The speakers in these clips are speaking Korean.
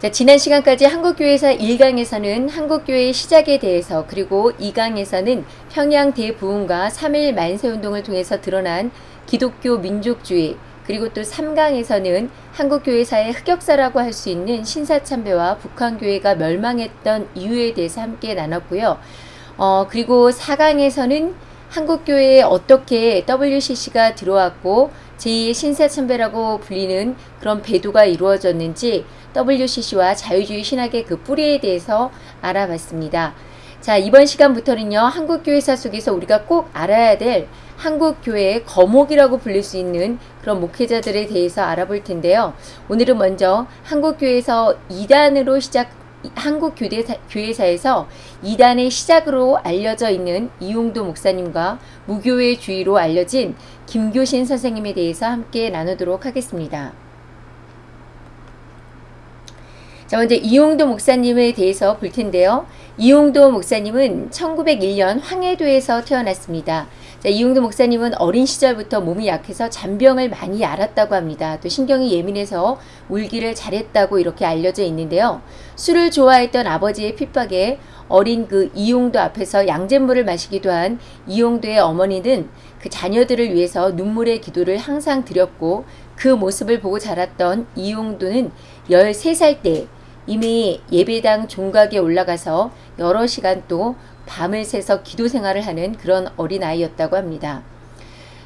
자, 지난 시간까지 한국교회사 1강에서는 한국교회의 시작에 대해서 그리고 2강에서는 평양 대부흥과 3일 만세운동을 통해서 드러난 기독교 민족주의 그리고 또 3강에서는 한국교회사의 흑역사라고 할 수 있는 신사참배와 북한교회가 멸망했던 이유에 대해서 함께 나눴고요. 어, 그리고 4강에서는 한국교회에 어떻게 WCC가 들어왔고 제2의 신사참배라고 불리는 그런 배도가 이루어졌는지 WCC와 자유주의 신학의 그 뿌리에 대해서 알아봤습니다. 자, 이번 시간부터는요, 한국교회사 속에서 우리가 꼭 알아야 될 한국교회의 거목이라고 불릴 수 있는 그런 목회자들에 대해서 알아볼 텐데요. 오늘은 먼저 한국교회에서 2단으로 시작, 한국교회사에서 2단의 시작으로 알려져 있는 이용도 목사님과 무교회 주의로 알려진 김교신 선생님에 대해서 함께 나누도록 하겠습니다. 자, 먼저 이용도 목사님에 대해서 볼 텐데요. 이용도 목사님은 1901년 황해도에서 태어났습니다. 자, 이용도 목사님은 어린 시절부터 몸이 약해서 잔병을 많이 앓았다고 합니다. 또 신경이 예민해서 울기를 잘했다고 이렇게 알려져 있는데요. 술을 좋아했던 아버지의 핍박에 어린 그 이용도 앞에서 양잿물을 마시기도 한 이용도의 어머니는 그 자녀들을 위해서 눈물의 기도를 항상 드렸고 그 모습을 보고 자랐던 이용도는 13살 때 이미 예배당 종각에 올라가서 여러 시간 또 밤을 새서 기도 생활을 하는 그런 어린아이였다고 합니다.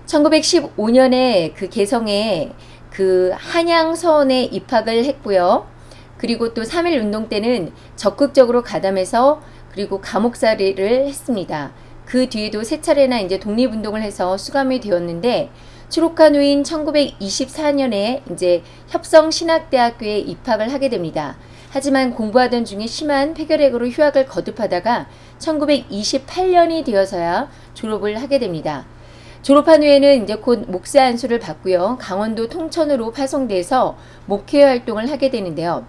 1915년에 그 개성에 그 한양서원에 입학을 했고요. 그리고 또3.1 운동 때는 적극적으로 가담해서 그리고 감옥살이를 했습니다. 그 뒤에도 세 차례나 이제 독립운동을 해서 수감이 되었는데 추록한 후인 1924년에 이제 협성신학대학교에 입학을 하게 됩니다. 하지만 공부하던 중에 심한 폐결핵으로 휴학을 거듭하다가 1928년이 되어서야 졸업을 하게 됩니다. 졸업한 후에는 이제 곧 목사 안수를 받고요. 강원도 통천으로 파송돼서 목회 활동을 하게 되는데요.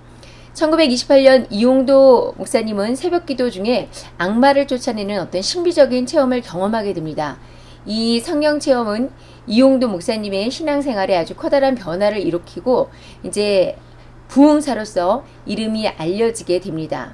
1928년 이용도 목사님은 새벽 기도 중에 악마를 쫓아내는 어떤 신비적인 체험을 경험하게 됩니다. 이 성령 체험은 이용도 목사님의 신앙생활에 아주 커다란 변화를 일으키고 이제 부흥사로서 이름이 알려지게 됩니다.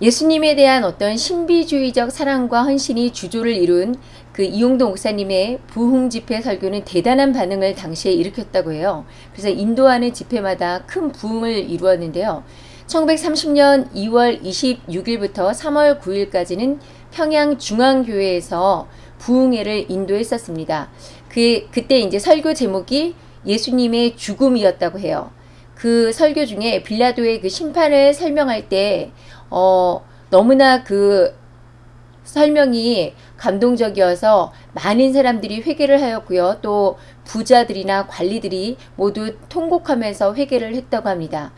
예수님에 대한 어떤 신비주의적 사랑과 헌신이 주조를 이룬 그 이용도 목사님의 부흥 집회 설교는 대단한 반응을 당시에 일으켰다고 해요. 그래서 인도하는 집회마다 큰 부흥을 이루었는데요. 1930년 2월 26일부터 3월 9일까지는 평양 중앙교회에서 부흥회를 인도했었습니다. 그, 그때 이제 설교 제목이 예수님의 죽음이었다고 해요. 그 설교 중에 빌라도의 그 심판을 설명할 때, 어, 너무나 그 설명이 감동적이어서 많은 사람들이 회개를 하였고요. 또 부자들이나 관리들이 모두 통곡하면서 회개를 했다고 합니다.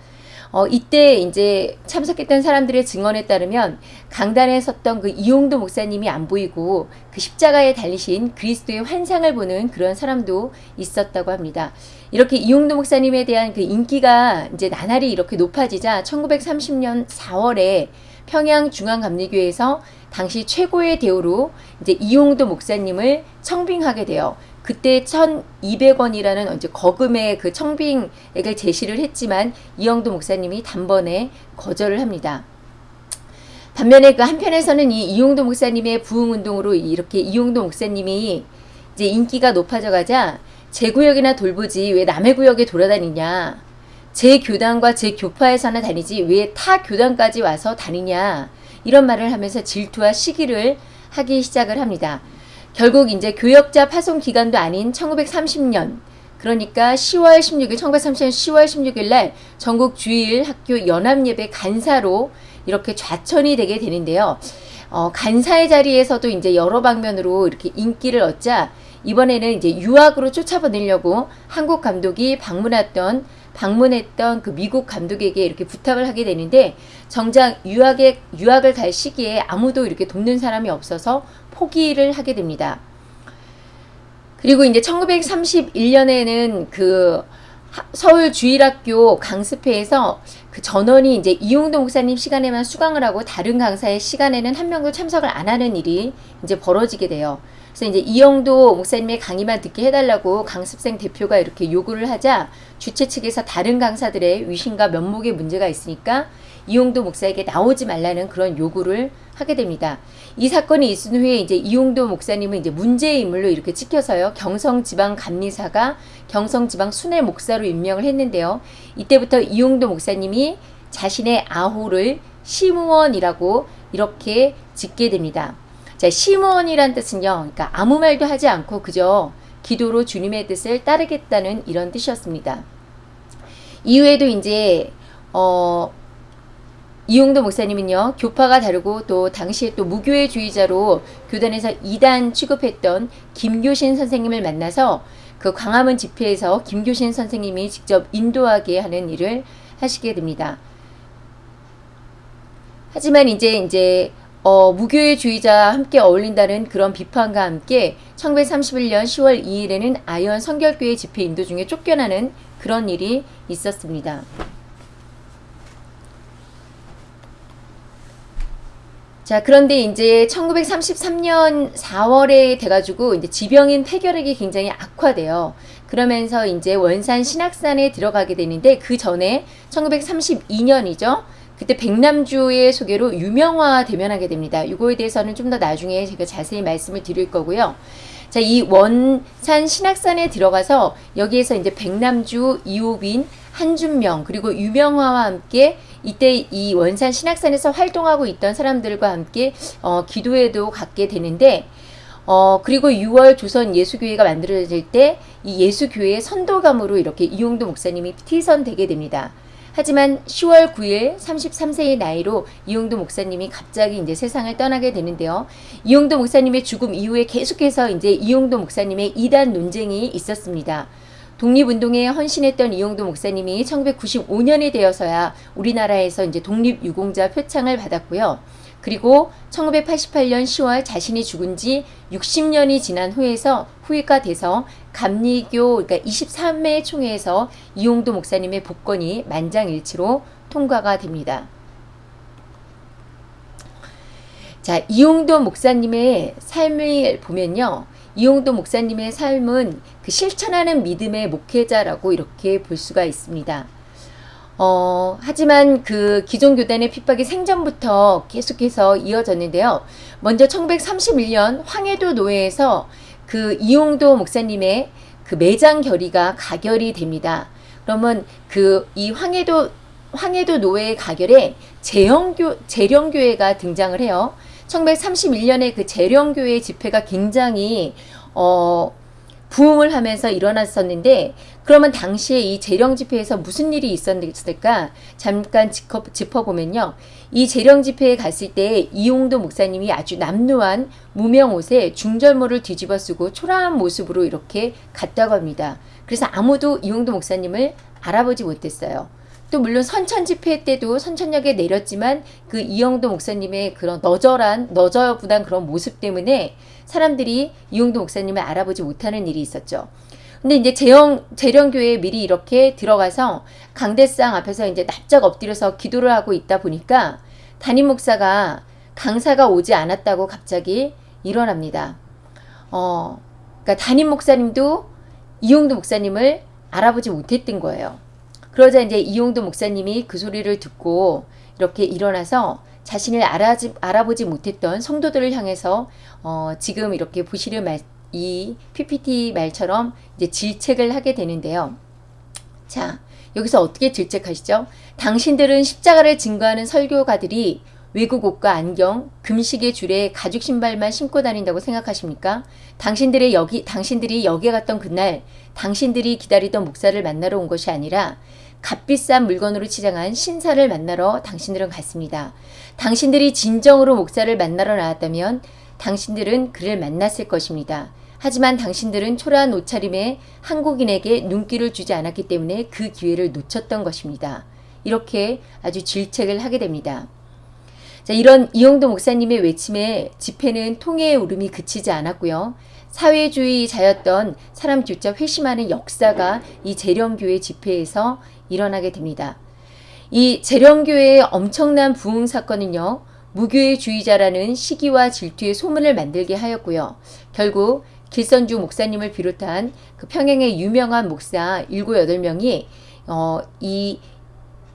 어, 이때 이제 참석했던 사람들의 증언에 따르면 강단에 섰던 그 이용도 목사님이 안 보이고 그 십자가에 달리신 그리스도의 환상을 보는 그런 사람도 있었다고 합니다. 이렇게 이용도 목사님에 대한 그 인기가 이제 나날이 이렇게 높아지자 1930년 4월에 평양 중앙감리교회에서 당시 최고의 대우로 이제 이용도 목사님을 청빙하게 돼요. 그때 1,200원이라는 이제 거금의 그 청빙액을 제시를 했지만 이영도 목사님이 단번에 거절을 합니다. 반면에 그 한편에서는 이 이용도 목사님의 부흥 운동으로 이렇게 이용도 목사님이 이제 인기가 높아져 가자 제 구역이나 돌보지 왜 남의 구역에 돌아다니냐 제 교단과 제 교파에서나 다니지 왜 타 교단까지 와서 다니냐 이런 말을 하면서 질투와 시기를 하기 시작을 합니다. 결국 이제 교역자 파송 기간도 아닌 1930년 그러니까 10월 16일 1930년 10월 16일 날 전국 주일 학교 연합예배 간사로 이렇게 좌천이 되게 되는데요. 어, 간사의 자리에서도 이제 여러 방면으로 이렇게 인기를 얻자 이번에는 이제 유학으로 쫓아보내려고 한국 감독이 방문했던 방문했던 그 미국 감독에게 이렇게 부탁을 하게 되는데 정작 유학에 유학을 갈 시기에 아무도 이렇게 돕는 사람이 없어서 포기를 하게 됩니다. 그리고 이제 1931년에는 그 하- 서울 주일학교 강습회에서 그 전원이 이제 이용도 목사님 시간에만 수강을 하고 다른 강사의 시간에는 한 명도 참석을 안 하는 일이 이제 벌어지게 돼요. 그래서 이제 이용도 목사님의 강의만 듣게 해달라고 강습생 대표가 이렇게 요구를 하자 주최 측에서 다른 강사들의 위신과 면목에 문제가 있으니까 이용도 목사에게 나오지 말라는 그런 요구를 하게 됩니다. 이 사건이 있은 후에 이제 이용도 목사님은 이제 문제의 인물로 이렇게 찍혀서요. 경성지방 감리사가 경성지방 순회 목사로 임명을 했는데요. 이때부터 이용도 목사님이 자신의 아호를 시무원이라고 이렇게 짓게 됩니다. 자, 시무원이란 뜻은요. 그러니까 아무 말도 하지 않고 그저 기도로 주님의 뜻을 따르겠다는 이런 뜻이었습니다. 이후에도 이제 어 이용도 목사님은요 교파가 다르고 또 당시에 또 무교회주의자로 교단에서 이단 취급했던 김교신 선생님을 만나서 그 광화문 집회에서 김교신 선생님이 직접 인도하게 하는 일을 하시게 됩니다. 하지만 이제 이제 어, 무교회주의자와 함께 어울린다는 그런 비판과 함께 1931년 10월 2일에는 아현 성결교회 집회 인도 중에 쫓겨나는 그런 일이 있었습니다. 자, 그런데 이제 1933년 4월에 돼가지고 이제 지병인 폐결핵이 굉장히 악화돼요. 그러면서 이제 원산 신학산에 들어가게 되는데 그 전에 1932년이죠. 그때 백남주의 소개로 유명화 대면하게 됩니다. 이거에 대해서는 좀 더 나중에 제가 자세히 말씀을 드릴 거고요. 자, 이 원산 신학산에 들어가서 여기에서 이제 백남주, 이호빈, 한준명 그리고 유명화와 함께 이때 이 원산 신학산에서 활동하고 있던 사람들과 함께 어, 기도회도 갖게 되는데 어, 그리고 6월 조선 예수교회가 만들어질 때 이 예수교회의 선도감으로 이렇게 이용도 목사님이 티선되게 됩니다. 하지만 10월 9일 33세의 나이로 이용도 목사님이 갑자기 이제 세상을 떠나게 되는데요. 이용도 목사님의 죽음 이후에 계속해서 이제 이용도 목사님의 이단 논쟁이 있었습니다. 독립운동에 헌신했던 이용도 목사님이 1995년이 되어서야 우리나라에서 이제 독립유공자 표창을 받았고요. 그리고 1988년 10월 자신이 죽은 지 60년이 지난 후에서 후회가 돼서 감리교 그러니까 23매 총회에서 이용도 목사님의 복권이 만장일치로 통과가 됩니다. 자, 이용도 목사님의 삶을 보면요. 이용도 목사님의 삶은 그 실천하는 믿음의 목회자라고 이렇게 볼 수가 있습니다. 어, 하지만 그 기존 교단의 핍박이 생전부터 계속해서 이어졌는데요. 먼저 1931년 황해도 노회에서 그 이용도 목사님의 그 매장 결의가 가결이 됩니다. 그러면 그 이 황해도 황해도 노회 가결에 재영교 재령교회가 등장을 해요. 1931년에 그 재령교회 집회가 굉장히 어 부흥을 하면서 일어났었는데 그러면 당시에 이 재령 집회에서 무슨 일이 있었을까 잠깐 짚어, 짚어 보면요. 이 재령 집회에 갔을 때 이용도 목사님이 아주 남루한 무명 옷에 중절모를 뒤집어 쓰고 초라한 모습으로 이렇게 갔다고 합니다. 그래서 아무도 이용도 목사님을 알아보지 못했어요. 또 물론 선천 집회 때도 선천역에 내렸지만 그 이영도 목사님의 그런 너절한 너저분한 그런 모습 때문에 사람들이 이용도 목사님을 알아보지 못하는 일이 있었죠. 근데 이제 재영 재령교회에 미리 이렇게 들어가서 강대상 앞에서 이제 납작 엎드려서 기도를 하고 있다 보니까 담임 목사가 강사가 오지 않았다고 갑자기 일어납니다. 어, 그러니까 담임 목사님도 이용도 목사님을 알아보지 못했던 거예요. 그러자 이제 이용도 목사님이 그 소리를 듣고 이렇게 일어나서 자신을 알아지, 알아보지 못했던 성도들을 향해서 어, 지금 이렇게 보시는 말, 이 PPT 말처럼 이제 질책을 하게 되는데요. 자, 여기서 어떻게 질책하시죠? 당신들은 십자가를 증거하는 설교가들이 외국 옷과 안경, 금식의 줄에 가죽 신발만 신고 다닌다고 생각하십니까? 당신들의 여기, 당신들이 여기에 갔던 그날, 당신들이 기다리던 목사를 만나러 온 것이 아니라 값비싼 물건으로 치장한 신사를 만나러 당신들은 갔습니다. 당신들이 진정으로 목사를 만나러 나왔다면 당신들은 그를 만났을 것입니다. 하지만 당신들은 초라한 옷차림에 한국인에게 눈길을 주지 않았기 때문에 그 기회를 놓쳤던 것입니다. 이렇게 아주 질책을 하게 됩니다. 자, 이런 이용도 목사님의 외침에 집회는 통해의 울음이 그치지 않았고요. 사회주의자였던 사람 조차 회심하는 역사가 이 재령교회 집회에서 일어나게 됩니다. 이 재령교회의 엄청난 부흥 사건은요. 무교회주의자라는 시기와 질투의 소문을 만들게 하였고요. 결국 길선주 목사님을 비롯한 그 평양의 유명한 목사 7, 8명이 어, 이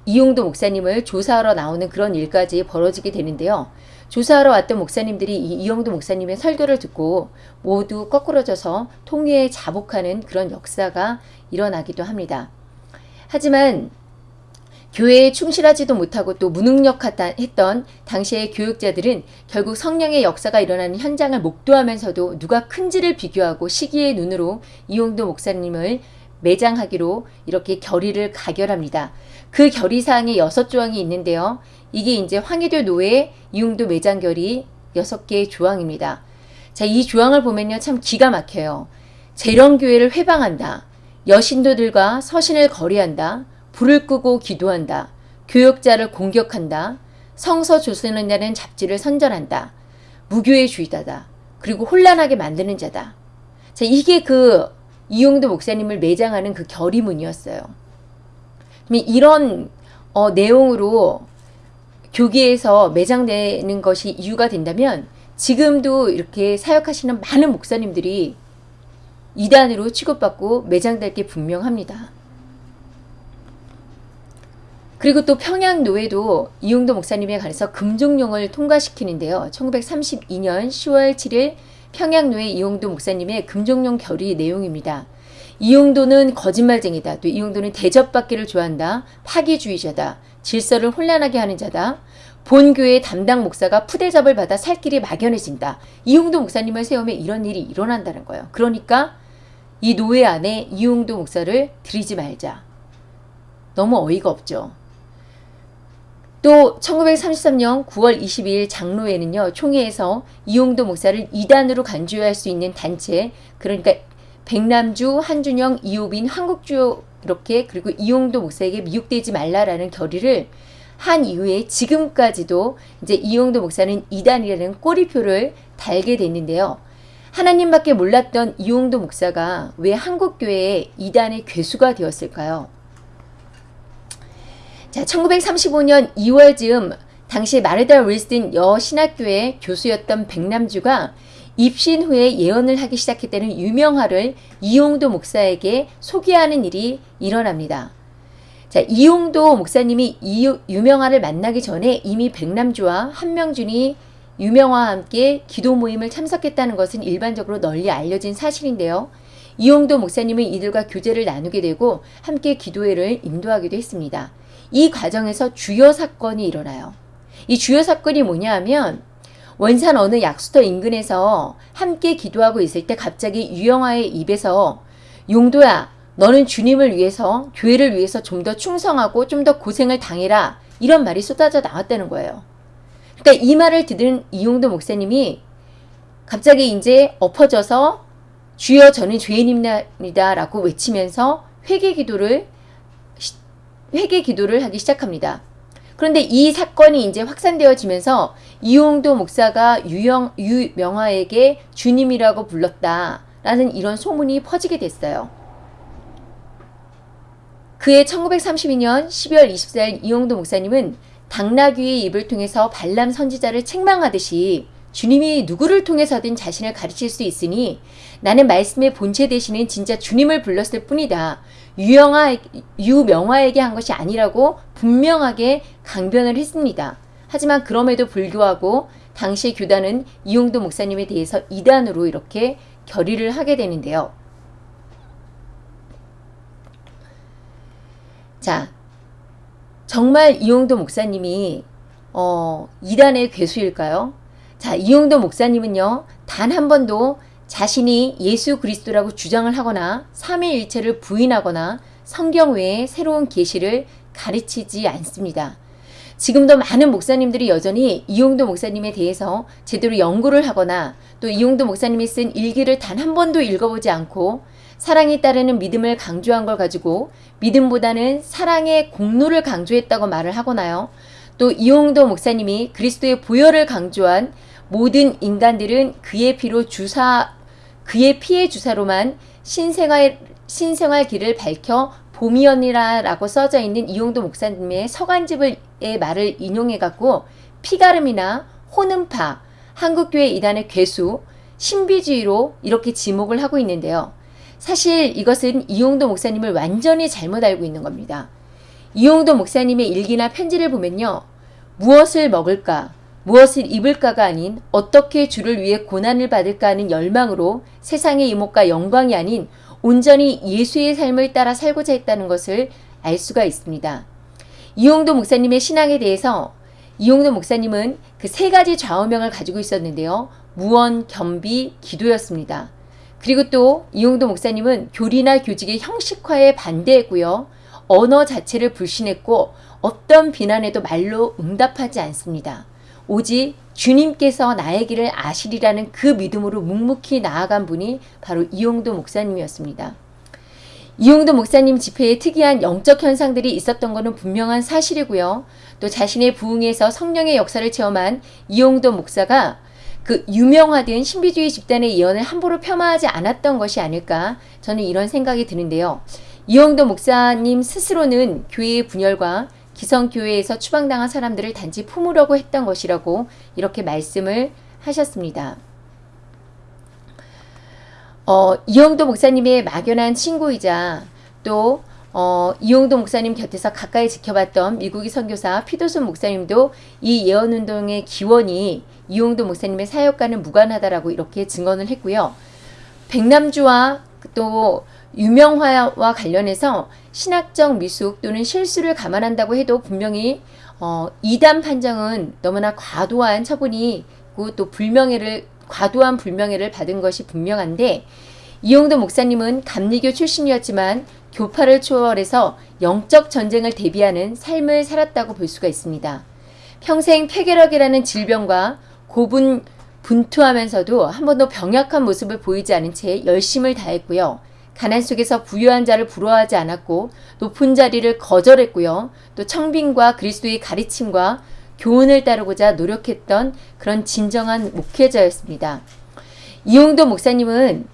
이용도 목사님을 조사하러 나오는 그런 일까지 벌어지게 되는데요. 조사하러 왔던 목사님들이 이 이용도 목사님의 설교를 듣고 모두 거꾸러져서 통일에 자복하는 그런 역사가 일어나기도 합니다. 하지만 교회에 충실하지도 못하고 또 무능력했던 당시의 교육자들은 결국 성령의 역사가 일어나는 현장을 목도하면서도 누가 큰지를 비교하고 시기의 눈으로 이용도 목사님을 매장하기로 이렇게 결의를 가결합니다. 그 결의사항에 여섯 조항이 있는데요. 이게 이제 황해도 노예 이용도 매장 결의 여섯 개의 조항입니다. 자, 이 조항을 보면요. 참 기가 막혀요. 재령교회를 회방한다. 여신도들과 서신을 거리한다. 불을 끄고 기도한다. 교역자를 공격한다. 성서 조선이라는 잡지를 선전한다. 무교의 주의자다. 그리고 혼란하게 만드는 자다. 자, 이게 그 이용도 목사님을 매장하는 그 결의문이었어요. 이런 어, 내용으로 교계에서 매장되는 것이 이유가 된다면 지금도 이렇게 사역하시는 많은 목사님들이 이단으로 취급받고 매장될 게 분명합니다. 그리고 또 평양노회도 이용도 목사님에 관해서 금종령을 통과시키는데요. 1932년 10월 7일 평양노회 이용도 목사님의 금종령 결의 내용입니다. 이용도는 거짓말쟁이다. 또 이용도는 대접받기를 좋아한다. 파기주의자다. 질서를 혼란하게 하는 자다. 본교회 담당 목사가 푸대접을 받아 살 길이 막연해진다. 이용도 목사님을 세우면 이런 일이 일어난다는 거예요. 그러니까 이 노예 안에 이용도 목사를 들이지 말자. 너무 어이가 없죠. 또 1933년 9월 22일 장로회는요. 총회에서 이용도 목사를 이단으로 간주할 수 있는 단체 그러니까 백남주, 한준영, 이호빈, 한국주 이렇게 그리고 이용도 목사에게 미혹되지 말라라는 결의를 한 이후에 지금까지도 이제 이용도 목사는 이단이라는 꼬리표를 달게 됐는데요. 하나님밖에 몰랐던 이용도 목사가 왜 한국교회의 이단의 괴수가 되었을까요? 자, 1935년 2월 즈음 당시 마르달 윌슨 여신학교의 교수였던 백남주가 입신 후에 예언을 하기 시작했다는 유명화를 이용도 목사에게 소개하는 일이 일어납니다. 자, 이용도 목사님이 이 유명화를 만나기 전에 이미 백남주와 한명준이 유명화와 함께 기도 모임을 참석했다는 것은 일반적으로 널리 알려진 사실인데요. 이용도 목사님은 이들과 교제를 나누게 되고 함께 기도회를 인도하기도 했습니다. 이 과정에서 주요 사건이 일어나요. 이 주요 사건이 뭐냐 하면 원산 어느 약수터 인근에서 함께 기도하고 있을 때 갑자기 유영아의 입에서 용도야 너는 주님을 위해서 교회를 위해서 좀 더 충성하고 좀 더 고생을 당해라 이런 말이 쏟아져 나왔다는 거예요. 그러니까 이 말을 듣은 이용도 목사님이 갑자기 이제 엎어져서 주여 저는 죄인입니다 라고 외치면서 회개 기도를 회개 기도를 하기 시작합니다. 그런데 이 사건이 이제 확산되어지면서 이용도 목사가 유영, 유명화에게 주님이라고 불렀다라는 이런 소문이 퍼지게 됐어요. 그해 1932년 12월 24일 이용도 목사님은 당나귀의 입을 통해서 발람 선지자를 책망하듯이 주님이 누구를 통해서든 자신을 가르칠 수 있으니 나는 말씀의 본체 되시는 진짜 주님을 불렀을 뿐이다. 유영아, 유명화에게 한 것이 아니라고 분명하게 강변을 했습니다. 하지만 그럼에도 불구하고 당시 교단은 이용도 목사님에 대해서 이단으로 이렇게 결의를 하게 되는데요. 자, 정말 이용도 목사님이 어, 이단의 괴수일까요? 자, 이용도 목사님은요, 단 한 번도 자신이 예수 그리스도라고 주장을 하거나 삼위일체를 부인하거나 성경 외에 새로운 계시를 가르치지 않습니다. 지금도 많은 목사님들이 여전히 이용도 목사님에 대해서 제대로 연구를 하거나 또 이용도 목사님이 쓴 일기를 단 한 번도 읽어보지 않고 사랑에 따르는 믿음을 강조한 걸 가지고 믿음보다는 사랑의 공로를 강조했다고 말을 하거나요. 또 이용도 목사님이 그리스도의 보혈을 강조한 모든 인간들은 그의 피로 주사 그의 피의 주사로만 신생활 신생활 길을 밝혀 봄이언니라라고 써져 있는 이용도 목사님의 서간집의 말을 인용해 갖고 피가름이나 호는파 한국교회 이단의 괴수 신비주의로 이렇게 지목을 하고 있는데요. 사실 이것은 이용도 목사님을 완전히 잘못 알고 있는 겁니다. 이용도 목사님의 일기나 편지를 보면요. 무엇을 먹을까, 무엇을 입을까가 아닌 어떻게 주를 위해 고난을 받을까 하는 열망으로 세상의 이목과 영광이 아닌 온전히 예수의 삶을 따라 살고자 했다는 것을 알 수가 있습니다. 이용도 목사님의 신앙에 대해서 이용도 목사님은 그 세 가지 좌우명을 가지고 있었는데요. 무언, 겸비, 기도였습니다. 그리고 또 이용도 목사님은 교리나 교직의 형식화에 반대했고요. 언어 자체를 불신했고 어떤 비난에도 말로 응답하지 않습니다. 오직 주님께서 나의 길을 아시리라는 그 믿음으로 묵묵히 나아간 분이 바로 이용도 목사님이었습니다. 이용도 목사님 집회에 특이한 영적 현상들이 있었던 것은 분명한 사실이고요. 또 자신의 부흥에서 성령의 역사를 체험한 이용도 목사가 그 유명하던 신비주의 집단의 예언을 함부로 폄하하지 않았던 것이 아닐까 저는 이런 생각이 드는데요. 이용도 목사님 스스로는 교회의 분열과 기성교회에서 추방당한 사람들을 단지 품으려고 했던 것이라고 이렇게 말씀을 하셨습니다. 어, 이용도 목사님의 막연한 친구이자 또 어, 이용도 목사님 곁에서 가까이 지켜봤던 미국의 선교사 피도순 목사님도 이 예언운동의 기원이 이용도 목사님의 사역과는 무관하다라고 이렇게 증언을 했고요. 백남주와 또 유명화와 관련해서 신학적 미숙 또는 실수를 감안한다고 해도 분명히 어, 이단 판정은 너무나 과도한 처분이고 또 불명예를 과도한 불명예를 받은 것이 분명한데 이용도 목사님은 감리교 출신이었지만 교파를 초월해서 영적 전쟁을 대비하는 삶을 살았다고 볼 수가 있습니다. 평생 폐결핵이라는 질병과 고분 분투하면서도 한 번도 병약한 모습을 보이지 않은 채 열심을 다했고요. 가난 속에서 부유한 자를 부러워하지 않았고 높은 자리를 거절했고요. 또 청빈과 그리스도의 가르침과 교훈을 따르고자 노력했던 그런 진정한 목회자였습니다. 이용도 목사님은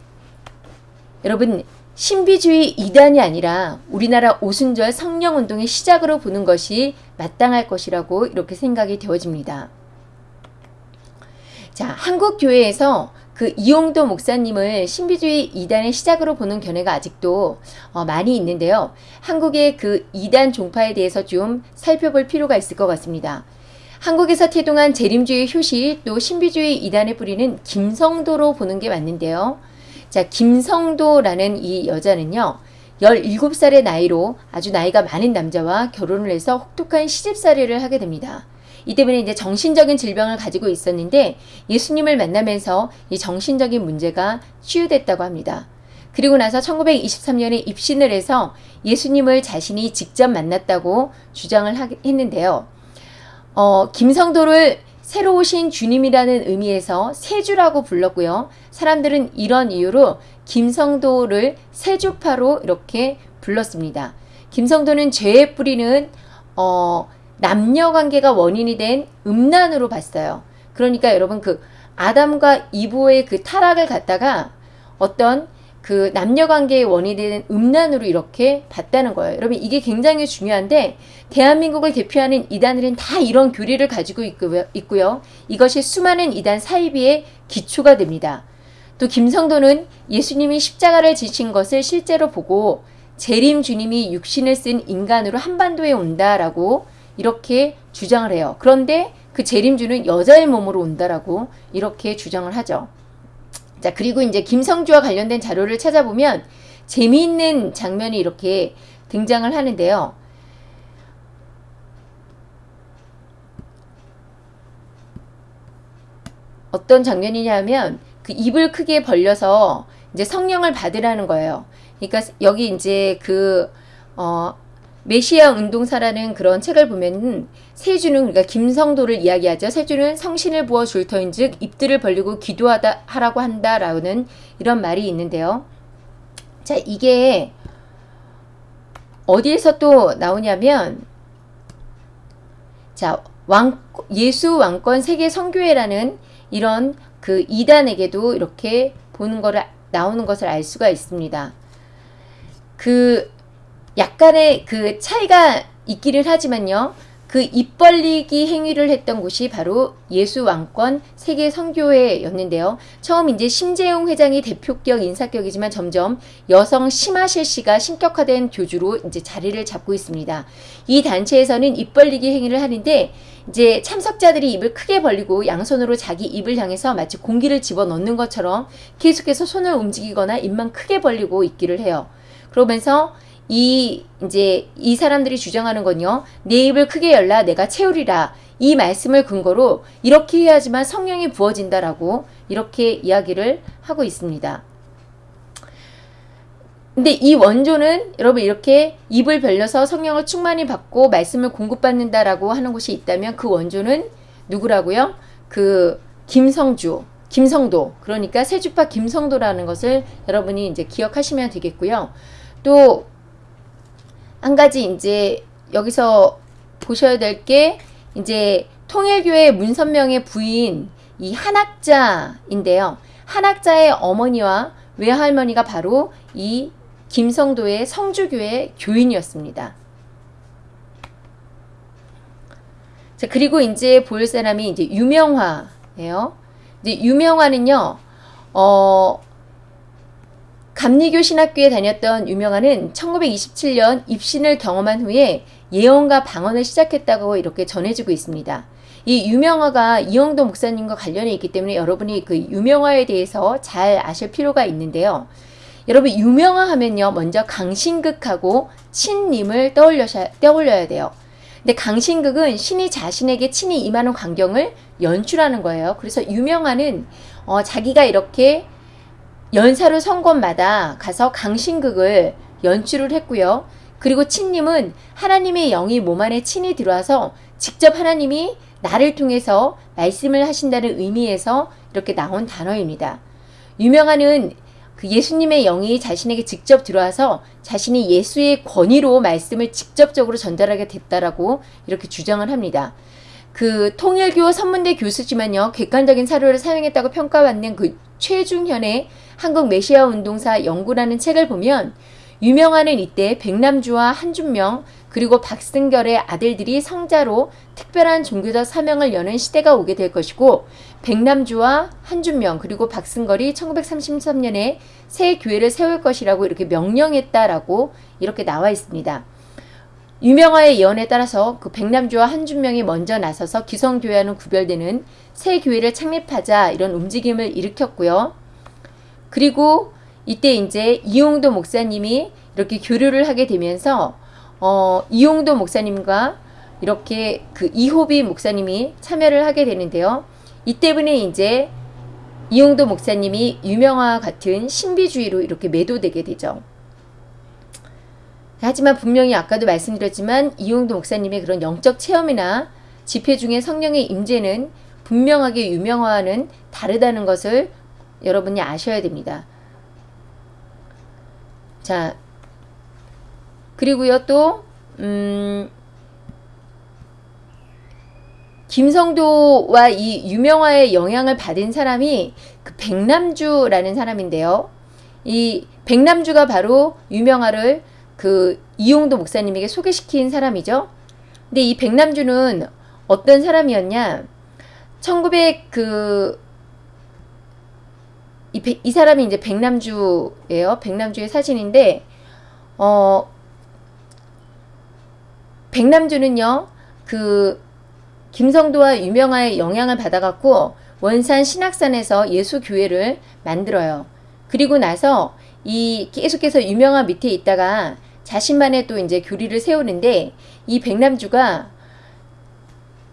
여러분 신비주의 이단이 아니라 우리나라 오순절 성령운동의 시작으로 보는 것이 마땅할 것이라고 이렇게 생각이 되어집니다. 자, 한국 교회에서 그 이용도 목사님을 신비주의 이단의 시작으로 보는 견해가 아직도 어, 많이 있는데요. 한국의 그 이단 종파에 대해서 좀 살펴볼 필요가 있을 것 같습니다. 한국에서 태동한 재림주의 효시 또 신비주의 이단의 뿌리는 김성도로 보는 게 맞는데요. 자, 김성도라는 이 여자는요. 17살의 나이로 아주 나이가 많은 남자와 결혼을 해서 혹독한 시집살이를 하게 됩니다. 이 때문에 이제 정신적인 질병을 가지고 있었는데 예수님을 만나면서 이 정신적인 문제가 치유됐다고 합니다. 그리고 나서 1923년에 입신을 해서 예수님을 자신이 직접 만났다고 주장을 했는데요. 어, 김성도를 새로 오신 주님이라는 의미에서 세주라고 불렀고요. 사람들은 이런 이유로 김성도를 세주파로 이렇게 불렀습니다. 김성도는 죄의 뿌리는 어, 남녀 관계가 원인이 된 음란으로 봤어요. 그러니까 여러분 그 아담과 이브의 그 타락을 갖다가 어떤 그 남녀 관계의 원인이 된 음란으로 이렇게 봤다는 거예요. 여러분 이게 굉장히 중요한데 대한민국을 대표하는 이단들은 다 이런 교리를 가지고 있고요. 이것이 수많은 이단 사이비의 기초가 됩니다. 또 김성도는 예수님이 십자가를 지신 것을 실제로 보고 재림 주님이 육신을 쓴 인간으로 한반도에 온다라고 이렇게 주장을 해요. 그런데 그 재림주는 여자의 몸으로 온다라고 이렇게 주장을 하죠. 자, 그리고 이제 김성주와 관련된 자료를 찾아보면 재미있는 장면이 이렇게 등장을 하는데요. 어떤 장면이냐면 그 입을 크게 벌려서 이제 성령을 받으라는 거예요. 그러니까 여기 이제 그, 어, 메시아 운동사라는 그런 책을 보면은 세주는 그러니까 김성도를 이야기하죠. 세주는 성신을 부어 줄 터인즉 입들을 벌리고 기도하다 하라고 한다라는 이런 말이 있는데요. 자, 이게 어디에서 또 나오냐면 자, 왕 예수 왕권 세계 선교회라는 이런 그 이단에게도 이렇게 보는 거를 나오는 것을 알 수가 있습니다. 그 약간의 그 차이가 있기는 하지만요. 그 입 벌리기 행위를 했던 곳이 바로 예수 왕권 세계 선교회였는데요. 처음 이제 심재용 회장이 대표격 인사격이지만 점점 여성 심하실 씨가 신격화된 교주로 이제 자리를 잡고 있습니다. 이 단체에서는 입 벌리기 행위를 하는데 이제 참석자들이 입을 크게 벌리고 양손으로 자기 입을 향해서 마치 공기를 집어넣는 것처럼 계속해서 손을 움직이거나 입만 크게 벌리고 있기를 해요. 그러면서 이 이제 이 사람들이 주장하는 건요. 내 입을 크게 열라 내가 채우리라. 이 말씀을 근거로 이렇게 해야지만 성령이 부어진다라고 이렇게 이야기를 하고 있습니다. 근데 이 원조는 여러분 이렇게 입을 벌려서 성령을 충만히 받고 말씀을 공급받는다라고 하는 곳이 있다면 그 원조는 누구라고요? 그 김성주, 김성도. 그러니까 세주파 김성도라는 것을 여러분이 이제 기억하시면 되겠고요. 또 한 가지 이제 여기서 보셔야 될 게 이제 통일교회 문선명의 부인 이 한학자인데요. 한학자의 어머니와 외할머니가 바로 이 김성도의 성주교회 교인이었습니다. 자, 그리고 이제 볼 사람이 이제 유명화예요. 이제 유명화는요, 어, 감리교 신학교에 다녔던 유명화는 1927년 입신을 경험한 후에 예언과 방언을 시작했다고 이렇게 전해지고 있습니다. 이 유명화가 이영도 목사님과 관련이 있기 때문에 여러분이 그 유명화에 대해서 잘 아실 필요가 있는데요. 여러분 유명화 하면요 먼저 강신극하고 친님을 떠올려셔, 떠올려야 돼요. 근데 강신극은 신이 자신에게 친히 임하는 광경을 연출하는 거예요. 그래서 유명화는 어, 자기가 이렇게 연사로 선권마다 가서 강신극을 연출을 했고요. 그리고 친님은 하나님의 영이 몸 안에 친히 들어와서 직접 하나님이 나를 통해서 말씀을 하신다는 의미에서 이렇게 나온 단어입니다. 유명한은 그 예수님의 영이 자신에게 직접 들어와서 자신이 예수의 권위로 말씀을 직접적으로 전달하게 됐다라고 이렇게 주장을 합니다. 그 통일교 선문대 교수지만요 객관적인 사료를 사용했다고 평가받는 그 최중현의 한국 메시아 운동사 연구라는 책을 보면 유명한은 이때 백남주와 한준명 그리고 박승결의 아들들이 성자로 특별한 종교적 사명을 여는 시대가 오게 될 것이고 백남주와 한준명 그리고 박승걸이 1933년에 새 교회를 세울 것이라고 이렇게 명령했다라고 이렇게 나와 있습니다. 유명화의 예언에 따라서 그 백남주와 한준명이 먼저 나서서 기성교회와는 구별되는 새 교회를 창립하자 이런 움직임을 일으켰고요. 그리고 이때 이제 이용도 목사님이 이렇게 교류를 하게 되면서 어, 이용도 목사님과 이렇게 그 이호비 목사님이 참여를 하게 되는데요. 이 때문에 이제 이용도 목사님이 유명화 같은 신비주의로 이렇게 매도되게 되죠. 하지만 분명히 아까도 말씀드렸지만 이용도 목사님의 그런 영적 체험이나 집회 중에 성령의 임재는 분명하게 유명화와는 다르다는 것을 여러분이 아셔야 됩니다. 자, 그리고요 또 음, 김성도와 이 유명화의 영향을 받은 사람이 그 백남주라는 사람인데요. 이 백남주가 바로 유명화를 그 이용도 목사님에게 소개시킨 사람이죠. 근데 이 백남주는 어떤 사람이었냐? 1900 그, 이, 이 사람이 이제 백남주예요. 백남주의 사진인데, 어, 백남주는요, 그, 김성도와 유명화의 영향을 받아갖고 원산 신학산에서 예수교회를 만들어요. 그리고 나서 이 계속해서 유명화 밑에 있다가 자신만의 또 이제 교리를 세우는데 이 백남주가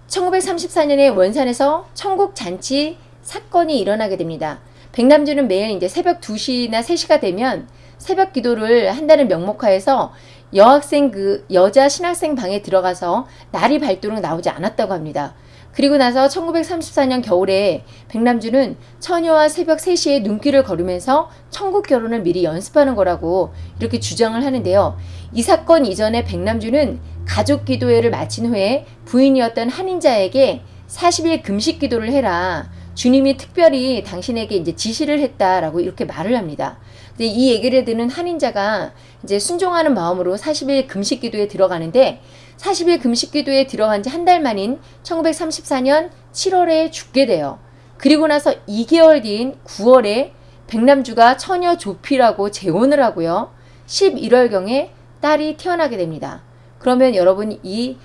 1934년에 원산에서 천국 잔치 사건이 일어나게 됩니다. 백남주는 매일 이제 새벽 2시나 3시가 되면 새벽 기도를 한다는 명목하에서 여학생 그 여자 신학생 방에 들어가서 날이 밝도록 나오지 않았다고 합니다. 그리고 나서 1934년 겨울에 백남주는 처녀와 새벽 3시에 눈길을 걸으면서 천국 결혼을 미리 연습하는 거라고 이렇게 주장을 하는데요. 이 사건 이전에 백남주는 가족 기도회를 마친 후에 부인이었던 한인자에게 40일 금식 기도를 해라. 주님이 특별히 당신에게 이제 지시를 했다라고 이렇게 말을 합니다. 근데 이 얘기를 듣는 한인자가 이제 순종하는 마음으로 40일 금식 기도에 들어가는데 40일 금식 기도에 들어간 지 한 달 만인 1934년 7월에 죽게 돼요. 그리고 나서 2개월 뒤인 9월에 백남주가 처녀 조피라고 재혼을 하고요. 11월경에 딸이 태어나게 됩니다. 그러면 여러분 이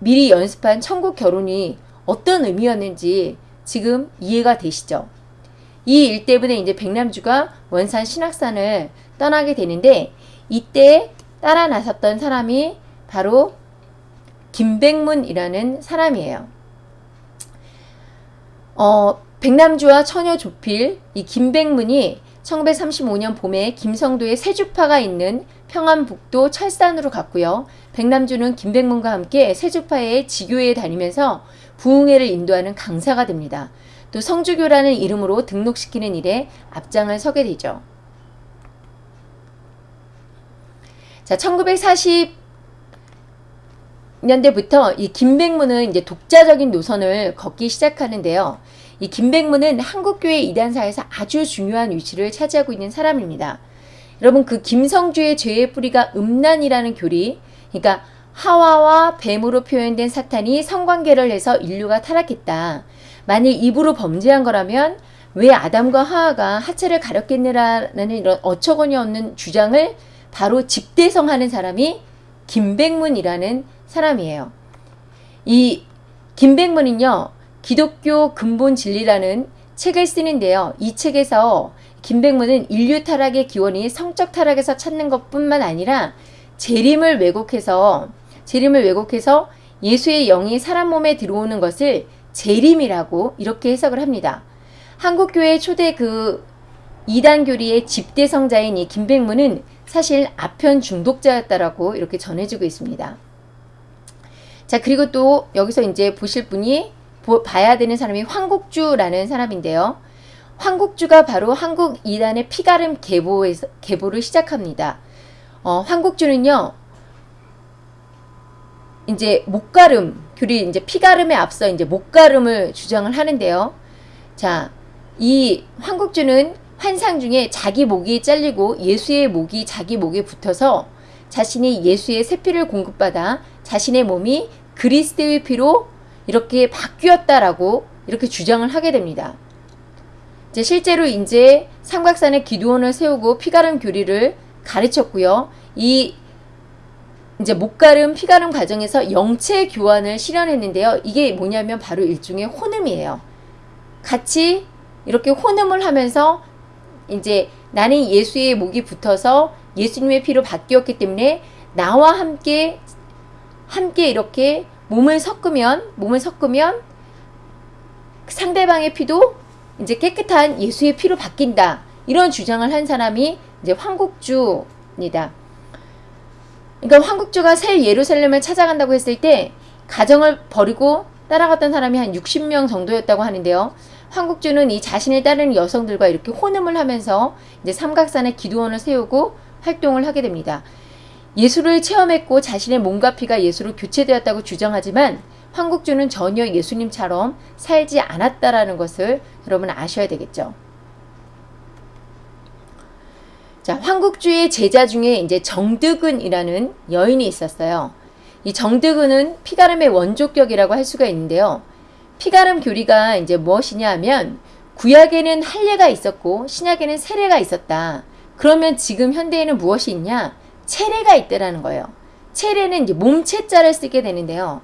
미리 연습한 천국 결혼이 어떤 의미였는지 지금 이해가 되시죠? 이 일 때문에 이제 백남주가 원산 신학산을 떠나게 되는데 이때 따라 나섰던 사람이 바로 김백문이라는 사람이에요. 어, 백남주와 처녀 조필, 이 김백문이 1935년 봄에 김성도에 세주파가 있는 평안북도 철산으로 갔고요. 백남주는 김백문과 함께 세주파의 지교회에 다니면서 부흥회를 인도하는 강사가 됩니다. 또 성주교라는 이름으로 등록시키는 일에 앞장을 서게 되죠. 자, 1940년대부터 이 김백문은 이제 독자적인 노선을 걷기 시작하는데요. 이 김백문은 한국교회 이단사에서 아주 중요한 위치를 차지하고 있는 사람입니다. 여러분 그 김성주의 죄의 뿌리가 음란이라는 교리, 그러니까 하와와 뱀으로 표현된 사탄이 성관계를 해서 인류가 타락했다. 만일 입으로 범죄한 거라면 왜 아담과 하와가 하체를 가렸겠느라는 이런 어처구니 없는 주장을 바로 집대성하는 사람이 김백문이라는 사람이에요. 이 김백문은요. 기독교 근본 진리라는 책을 쓰는데요. 이 책에서 김백문은 인류 타락의 기원이 성적 타락에서 찾는 것뿐만 아니라 재림을 왜곡해서 재림을 왜곡해서 예수의 영이 사람 몸에 들어오는 것을 재림이라고 이렇게 해석을 합니다. 한국교회 초대 그 이단 교리의 집대성자인 이 김백문은 사실 아편 중독자였다라고 이렇게 전해지고 있습니다. 자, 그리고 또 여기서 이제 보실 분이 봐야 되는 사람이 황국주라는 사람인데요. 황국주가 바로 한국 이단의 피가름 계보에서, 계보를 시작합니다. 어, 황국주는요, 이제 목가름, 교리 이제 피가름에 앞서 이제 목가름을 주장을 하는데요. 자, 이 황국주는 환상 중에 자기 목이 잘리고 예수의 목이 자기 목에 붙어서 자신이 예수의 새피를 공급받아 자신의 몸이 그리스도의 피로 이렇게 바뀌었다라고 이렇게 주장을 하게 됩니다. 이제 실제로 이제 삼각산에 기도원을 세우고 피가름 교리를 가르쳤고요. 이 이제 목가름 피가름 과정에서 영체 교환을 실현했는데요. 이게 뭐냐면 바로 일종의 혼음이에요. 같이 이렇게 혼음을 하면서 이제 나는 예수의 목이 붙어서 예수님의 피로 바뀌었기 때문에 나와 함께 함께 이렇게 몸을 섞으면 몸을 섞으면 상대방의 피도 이제 깨끗한 예수의 피로 바뀐다. 이런 주장을 한 사람이 이제 황국주입니다. 그러니까 황국주가 새 예루살렘을 찾아간다고 했을 때 가정을 버리고 따라갔던 사람이 한 60명 정도였다고 하는데요. 황국주는 이 자신을 따르는 여성들과 이렇게 혼음을 하면서 이제 삼각산에 기도원을 세우고 활동을 하게 됩니다. 예수를 체험했고 자신의 몸과 피가 예수로 교체되었다고 주장하지만 황국주는 전혀 예수님처럼 살지 않았다라는 것을 여러분 아셔야 되겠죠. 자, 황국주의 제자 중에 이제 정득은이라는 여인이 있었어요. 이 정득은은 피가름의 원조격이라고 할 수가 있는데요. 피가름 교리가 이제 무엇이냐 하면 구약에는 할례가 있었고 신약에는 세례가 있었다. 그러면 지금 현대에는 무엇이 있냐? 체례가 있다라는 거예요. 체례는 이제 몸체자를 쓰게 되는데요.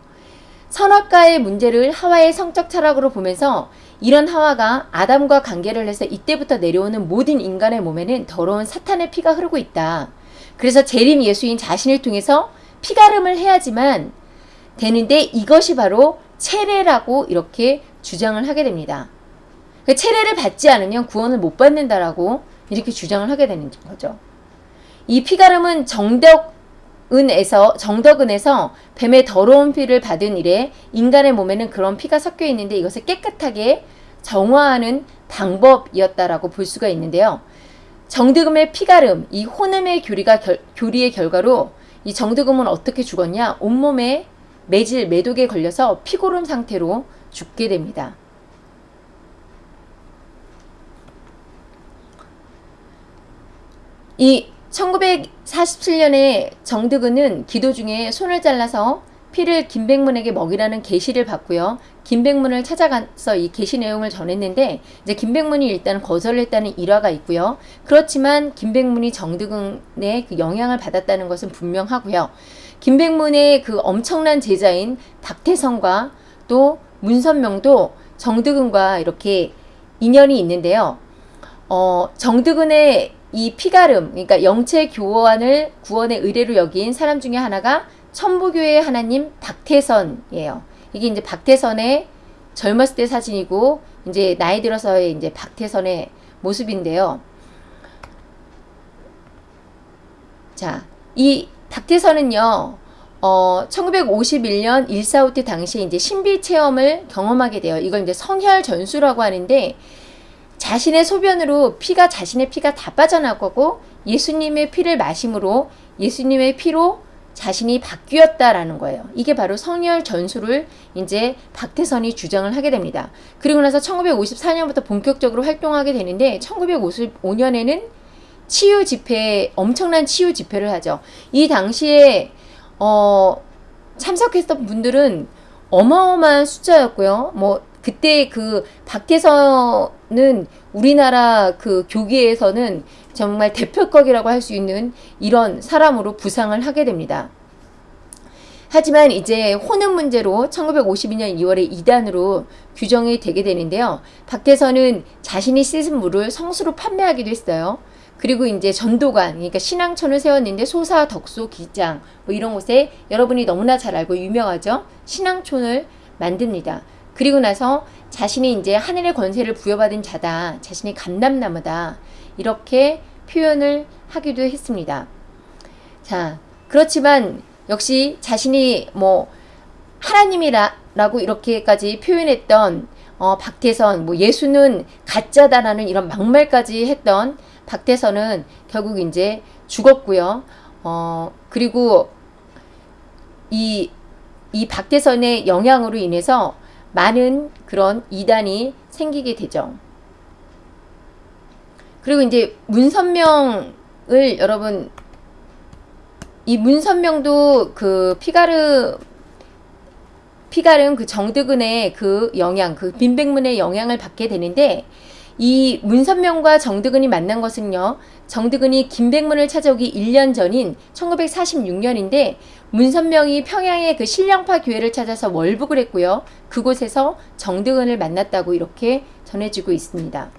선악과의 문제를 하와의 성적 타락으로 보면서 이런 하와가 아담과 관계를 해서 이때부터 내려오는 모든 인간의 몸에는 더러운 사탄의 피가 흐르고 있다. 그래서 재림 예수인 자신을 통해서 피가름을 해야지만 되는데 이것이 바로 체례라고 이렇게 주장을 하게 됩니다. 그 체례를 받지 않으면 구원을 못 받는다라고 이렇게 주장을 하게 되는 거죠. 이 피가름은 정덕 은에서 정덕은에서 뱀의 더러운 피를 받은 이래 인간의 몸에는 그런 피가 섞여 있는데 이것을 깨끗하게 정화하는 방법이었다라고 볼 수가 있는데요. 정득음의 피가름, 이 혼음의 교리가 결, 교리의 결과로 이 정득음은 어떻게 죽었냐? 온몸에 매질, 매독에 걸려서 피고름 상태로 죽게 됩니다. 이 1947년에 정득은은 기도 중에 손을 잘라서 피를 김백문에게 먹이라는 계시를 받고요. 김백문을 찾아가서 이 계시 내용을 전했는데 이제 김백문이 일단 거절을 했다는 일화가 있고요. 그렇지만 김백문이 정득은의 그 영향을 받았다는 것은 분명하고요. 김백문의 그 엄청난 제자인 박태성과 또 문선명도 정득은과 이렇게 인연이 있는데요. 어, 정득은의 이 피가름, 그러니까 영체 교환을 구원의 의뢰로 여긴 사람 중에 하나가 천부교의 하나님 박태선이에요. 이게 이제 박태선의 젊었을 때 사진이고 이제 나이 들어서의 이제 박태선의 모습인데요. 자, 이 박태선은요. 어, 1951년 일사후 때 당시에 이제 신비 체험을 경험하게 돼요. 이걸 이제 성혈 전수라고 하는데 자신의 소변으로 피가 자신의 피가 다 빠져나가고 예수님의 피를 마심으로 예수님의 피로 자신이 바뀌었다라는 거예요. 이게 바로 성혈 전수를 이제 박태선이 주장을 하게 됩니다. 그리고 나서 1954년부터 본격적으로 활동하게 되는데 1955년에는 치유 집회 엄청난 치유 집회를 하죠. 이 당시에 어 참석했던 분들은 어마어마한 숫자였고요. 뭐 그때 그 박태선은 우리나라 그 교계에서는 정말 대표격이라고 할 수 있는 이런 사람으로 부상을 하게 됩니다. 하지만 이제 혼은 문제로 1952년 2월에 이단으로 규정이 되게 되는데요. 박태선은 자신이 씻은 물을 성수로 판매하기도 했어요. 그리고 이제 전도관, 그러니까 신앙촌을 세웠는데 소사, 덕소, 기장 뭐 이런 곳에 여러분이 너무나 잘 알고 유명하죠. 신앙촌을 만듭니다. 그리고 나서 자신이 이제 하늘의 권세를 부여받은 자다. 자신이 감남나무다. 이렇게 표현을 하기도 했습니다. 자, 그렇지만 역시 자신이 뭐 하나님이라고 이렇게까지 표현했던 어, 박태선, 뭐 예수는 가짜다라는 이런 막말까지 했던 박태선은 결국 이제 죽었고요. 어, 그리고 이, 이 박태선의 영향으로 인해서 많은 그런 이단이 생기게 되죠. 그리고 이제 문선명을 여러분 이 문선명도 그 피가르 피가름 그 정득은의 그 영향, 그 빈백문의 영향을 받게 되는데 이 문선명과 정득은이 만난 것은요. 정득은이 김백문을 찾아오기 1년 전인 1946년인데 문선명이 평양의 그 신령파 교회를 찾아서 월북을 했고요. 그곳에서 정득은을 만났다고 이렇게 전해지고 있습니다.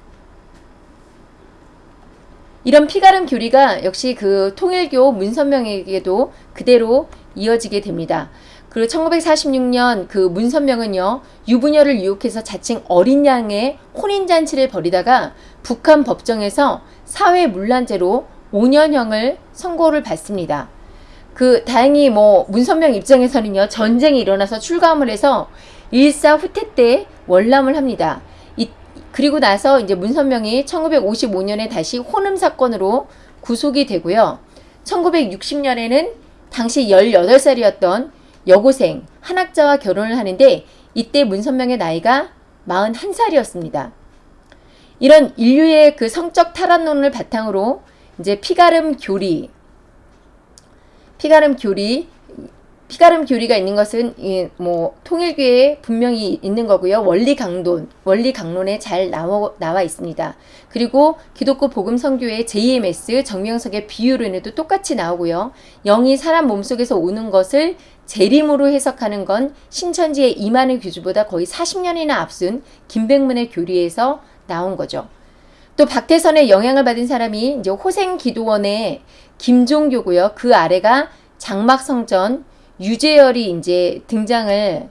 이런 피가름 교리가 역시 그 통일교 문선명에게도 그대로 이어지게 됩니다. 그리고 1946년 그 문선명은요, 유부녀를 유혹해서 자칭 어린 양의 혼인잔치를 벌이다가 북한 법정에서 사회문란죄로 5년형을 선고를 받습니다. 그, 다행히 뭐, 문선명 입장에서는요, 전쟁이 일어나서 출감을 해서 일사 후퇴 때 월남을 합니다. 이, 그리고 나서 이제 문선명이 1955년에 다시 혼음 사건으로 구속이 되고요. 1960년에는 당시 18살이었던 여고생, 한 학자와 결혼을 하는데 이때 문선명의 나이가 41살이었습니다. 이런 인류의 그 성적 탈환론을 바탕으로 이제 피가름 교리, 피가름 교리, 피가름 교리가 있는 것은 뭐 통일교에 분명히 있는 거고요. 원리 강론, 원리 강론에 잘 나와, 나와 있습니다. 그리고 기독교 복음 선교의 JMS 정명석의 비유론에도 똑같이 나오고요. 영이 사람 몸속에서 오는 것을 재림으로 해석하는 건 신천지의 이만희 교주보다 거의 40년이나 앞선 김백문의 교리에서 나온 거죠. 또 박태선의 영향을 받은 사람이 이제 호생 기도원의 김종교고요. 그 아래가 장막성전 유재열이 이제 등장을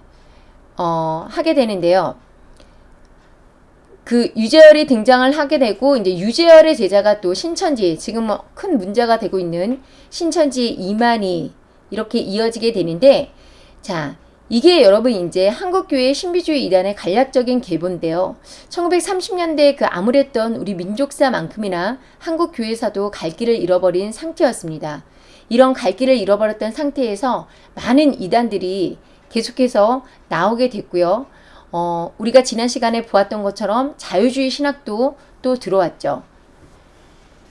어, 하게 되는데요. 그 유재열이 등장을 하게 되고 이제 유재열의 제자가 또 신천지 지금 뭐큰 문제가 되고 있는 신천지 이만희 이렇게 이어지게 되는데 자 이게 여러분 이제 한국교회 신비주의 이단의 간략적인 계보인데요. 1930년대 그 암울했던 우리 민족사만큼이나 한국교회사도 갈 길을 잃어버린 상태였습니다. 이런 갈 길을 잃어버렸던 상태에서 많은 이단들이 계속해서 나오게 됐고요. 어, 우리가 지난 시간에 보았던 것처럼 자유주의 신학도 또 들어왔죠.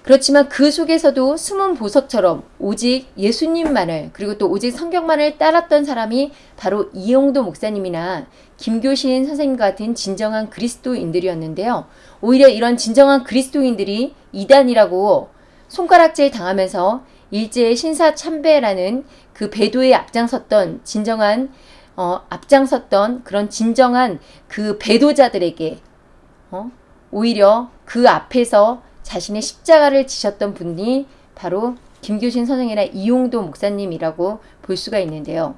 그렇지만 그 속에서도 숨은 보석처럼 오직 예수님만을 그리고 또 오직 성경만을 따랐던 사람이 바로 이용도 목사님이나 김교신 선생님 같은 진정한 그리스도인들이었는데요. 오히려 이런 진정한 그리스도인들이 이단이라고 손가락질 당하면서 일제의 신사 참배라는 그 배도에 앞장섰던 진정한 어, 앞장섰던 그런 진정한 그 배도자들에게 어, 오히려 그 앞에서 자신의 십자가를 지셨던 분이 바로 김교신 선생이나 이용도 목사님이라고 볼 수가 있는데요.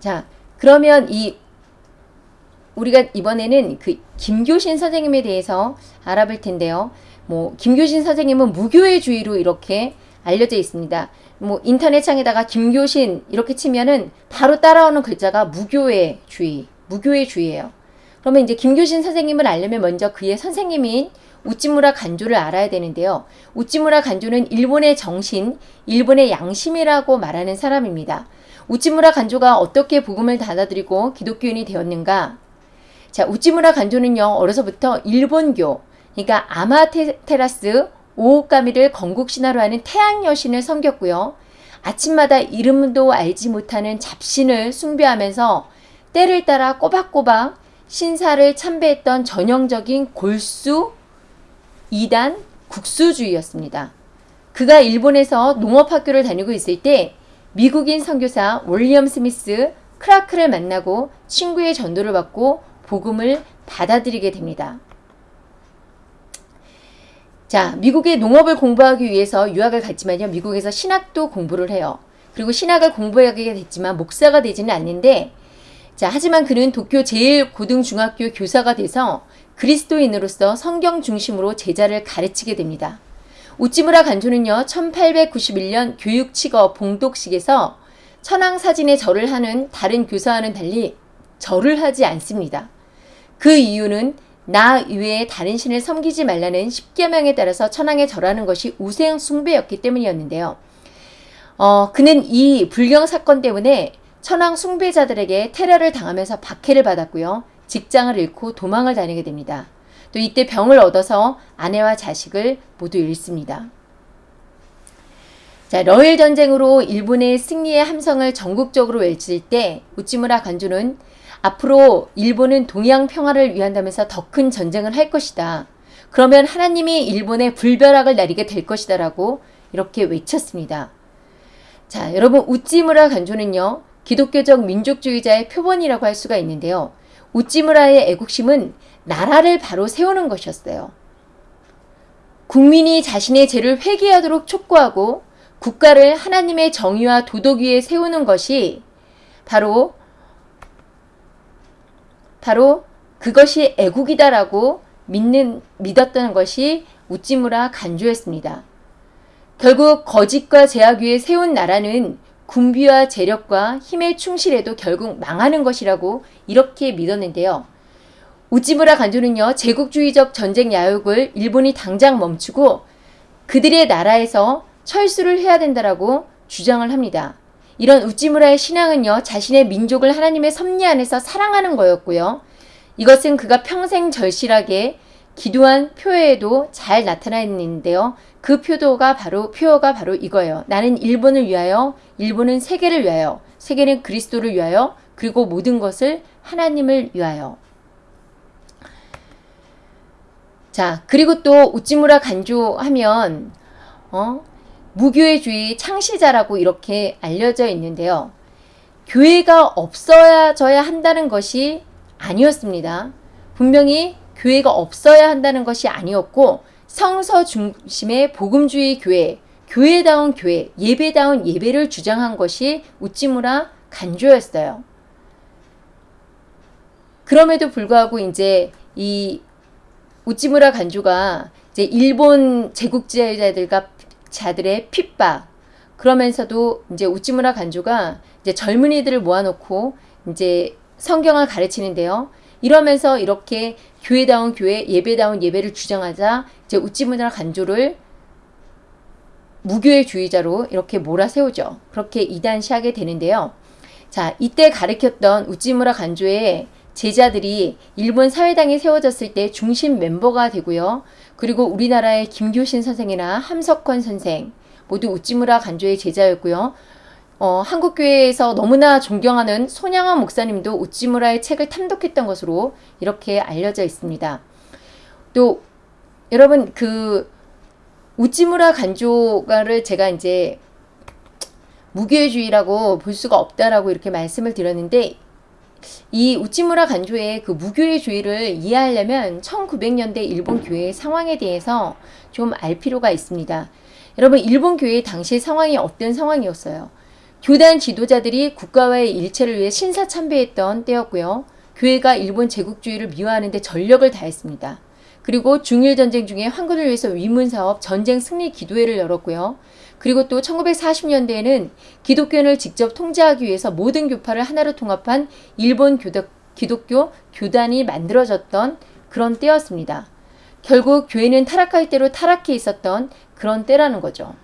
자, 그러면 이 우리가 이번에는 그 김교신 선생님에 대해서 알아볼 텐데요. 뭐 김교신 선생님은 무교회주의로 이렇게 알려져 있습니다. 뭐 인터넷 창에다가 김교신 이렇게 치면은 바로 따라오는 글자가 무교회주의, 무교회주의예요. 그러면 이제 김교신 선생님을 알려면 먼저 그의 선생님인 우찌무라 간조를 알아야 되는데요. 우찌무라 간조는 일본의 정신, 일본의 양심이라고 말하는 사람입니다. 우찌무라 간조가 어떻게 복음을 받아들이고 기독교인이 되었는가? 자, 우찌무라 간조는요, 어려서부터 일본교, 그러니까 아마테라스 오오카미를 건국신화로 하는 태양 여신을 섬겼고요. 아침마다 이름도 알지 못하는 잡신을 숭배하면서 때를 따라 꼬박꼬박 신사를 참배했던 전형적인 골수 이단 국수주의였습니다. 그가 일본에서 농업학교를 다니고 있을 때 미국인 선교사 월리엄 스미스 크라크를 만나고 친구의 전도를 받고 복음을 받아들이게 됩니다. 자, 미국의 농업을 공부하기 위해서 유학을 갔지만요. 미국에서 신학도 공부를 해요. 그리고 신학을 공부하게 됐지만 목사가 되지는 않는데 자, 하지만 그는 도쿄 제일고등중학교 교사가 돼서 그리스도인으로서 성경 중심으로 제자를 가르치게 됩니다. 우찌무라 간조는요, 1891년 교육치거 봉독식에서 천황사진에 절을 하는 다른 교사와는 달리 절을 하지 않습니다. 그 이유는 나 이외에 다른 신을 섬기지 말라는 십계명에 따라서 천황에 절하는 것이 우생 숭배였기 때문이었는데요. 어, 그는 이 불경 사건 때문에 천황 숭배자들에게 테러를 당하면서 박해를 받았고요. 직장을 잃고 도망을 다니게 됩니다. 또 이때 병을 얻어서 아내와 자식을 모두 잃습니다. 자, 러일 전쟁으로 일본의 승리의 함성을 전국적으로 외칠 때 우찌무라 간주는 앞으로 일본은 동양 평화를 위한다면서 더 큰 전쟁을 할 것이다. 그러면 하나님이 일본의 불벼락을 내리게 될 것이다라고 이렇게 외쳤습니다. 자, 여러분 우찌무라 간조는요. 기독교적 민족주의자의 표본이라고 할 수가 있는데요. 우찌무라의 애국심은 나라를 바로 세우는 것이었어요. 국민이 자신의 죄를 회개하도록 촉구하고 국가를 하나님의 정의와 도덕 위에 세우는 것이 바로 바로 그것이 애국이다라고 믿는 믿었던 것이 우찌무라 간주였습니다. 결국 거짓과 제약 위에 세운 나라는 군비와 재력과 힘에 충실해도 결국 망하는 것이라고 이렇게 믿었는데요. 우찌무라 간조는요, 제국주의적 전쟁 야욕을 일본이 당장 멈추고 그들의 나라에서 철수를 해야 된다라고 주장을 합니다. 이런 우찌무라의 신앙은요, 자신의 민족을 하나님의 섭리 안에서 사랑하는 거였고요. 이것은 그가 평생 절실하게 기도한 표에도 잘 나타나 있는데요. 그 표도가 바로 표어가 바로 이거예요. 나는 일본을 위하여, 일본은 세계를 위하여, 세계는 그리스도를 위하여, 그리고 모든 것을 하나님을 위하여. 자, 그리고 또 우찌무라 간조하면 어? 무교회주의 창시자라고 이렇게 알려져 있는데요. 교회가 없어져야 한다는 것이 아니었습니다. 분명히 교회가 없어야 한다는 것이 아니었고 성서 중심의 복음주의 교회, 교회다운 교회, 예배다운 예배를 주장한 것이 우찌무라 간조였어요. 그럼에도 불구하고 이제 이 우찌무라 간조가 이제 일본 제국주의자들과 자들의 핍박 그러면서도 이제 우찌무라 간조가 이제 젊은이들을 모아놓고 이제 성경을 가르치는데요. 이러면서 이렇게 교회다운 교회, 예배다운 예배를 주장하자 이 제 우찌무나 간조를 무교회주의자로 이렇게 몰아세우죠. 그렇게 이단시하게 되는데요. 자, 이때 가르쳤던 우찌무라 간조의 제자들이 일본 사회당에 세워졌을 때 중심 멤버가 되고요. 그리고 우리나라의 김교신 선생이나 함석헌 선생 모두 우찌무라 간조의 제자였고요. 어, 한국교회에서 너무나 존경하는 손양원 목사님도 우찌무라의 책을 탐독했던 것으로 이렇게 알려져 있습니다. 또 여러분 그 우찌무라 간조가를 제가 이제 무교회주의라고 볼 수가 없다라고 이렇게 말씀을 드렸는데 이 우찌무라 간조의 그 무교회주의를 이해하려면 1900년대 일본 교회의 상황에 대해서 좀 알 필요가 있습니다. 여러분 일본 교회의 당시 상황이 어떤 상황이었어요? 교단 지도자들이 국가와의 일체를 위해 신사참배했던 때였고요. 교회가 일본 제국주의를 미화하는 데 전력을 다했습니다. 그리고 중일전쟁 중에 황군을 위해서 위문사업 전쟁 승리 기도회를 열었고요. 그리고 또 1940년대에는 기독교인을 직접 통제하기 위해서 모든 교파를 하나로 통합한 일본 교덕, 기독교 교단이 만들어졌던 그런 때였습니다. 결국 교회는 타락할 대로 타락해 있었던 그런 때라는 거죠.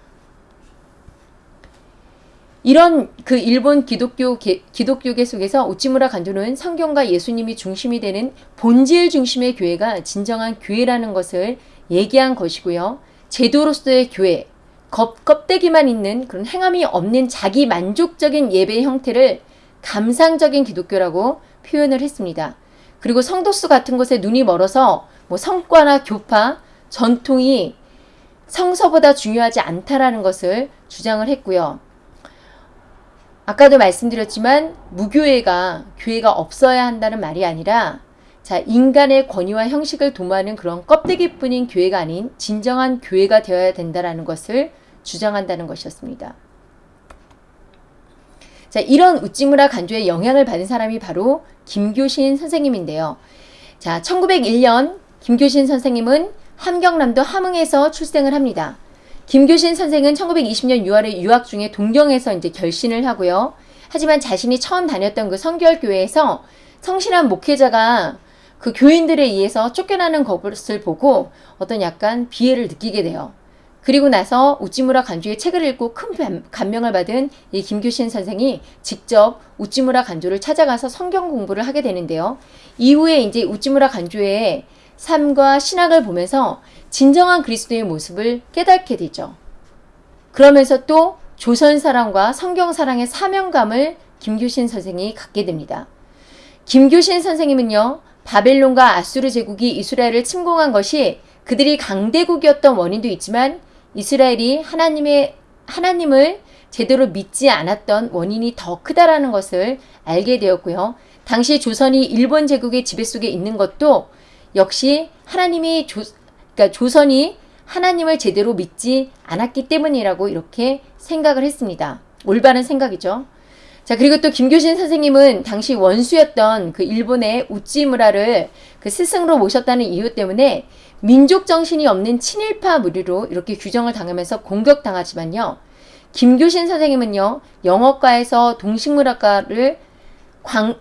이런 그 일본 기독교 계, 기독교계 속에서 우찌무라 간조는 성경과 예수님이 중심이 되는 본질 중심의 교회가 진정한 교회라는 것을 얘기한 것이고요. 제도로서의 교회, 껍, 껍데기만 있는 그런 행함이 없는 자기 만족적인 예배 형태를 감상적인 기독교라고 표현을 했습니다. 그리고 성도수 같은 것에 눈이 멀어서 뭐 성과나 교파, 전통이 성서보다 중요하지 않다라는 것을 주장을 했고요. 아까도 말씀드렸지만 무교회가 교회가 없어야 한다는 말이 아니라 자 인간의 권위와 형식을 도모하는 그런 껍데기뿐인 교회가 아닌 진정한 교회가 되어야 된다라는 것을 주장한다는 것이었습니다. 자 이런 우찌무라 간조의 영향을 받은 사람이 바로 김교신 선생님인데요. 자 1901년 김교신 선생님은 함경남도 함흥에서 출생을 합니다. 김교신 선생은 1920년 6월에 유학 중에 동경에서 이제 결신을 하고요. 하지만 자신이 처음 다녔던 그 성결교회에서 성실한 목회자가 그 교인들에 의해서 쫓겨나는 것을 보고 어떤 약간 비애를 느끼게 돼요. 그리고 나서 우찌무라 간조의 책을 읽고 큰 감명을 받은 이 김교신 선생이 직접 우찌무라 간조를 찾아가서 성경 공부를 하게 되는데요. 이후에 이제 우찌무라 간조의 삶과 신학을 보면서 진정한 그리스도의 모습을 깨닫게 되죠. 그러면서 또 조선 사랑과 성경 사랑의 사명감을 김규신 선생이 갖게 됩니다. 김규신 선생님은요. 바벨론과 아수르 제국이 이스라엘을 침공한 것이 그들이 강대국이었던 원인도 있지만 이스라엘이 하나님의 하나님을 제대로 믿지 않았던 원인이 더 크다라는 것을 알게 되었고요. 당시 조선이 일본 제국의 지배 속에 있는 것도 역시 하나님이 조, 그러니까 조선이 하나님을 제대로 믿지 않았기 때문이라고 이렇게 생각을 했습니다. 올바른 생각이죠. 자, 그리고 또 김교신 선생님은 당시 원수였던 그 일본의 우찌무라를 그 스승으로 모셨다는 이유 때문에 민족 정신이 없는 친일파 무리로 이렇게 규정을 당하면서 공격당하지만요. 김교신 선생님은요, 영어과에서 동식물학과를 광,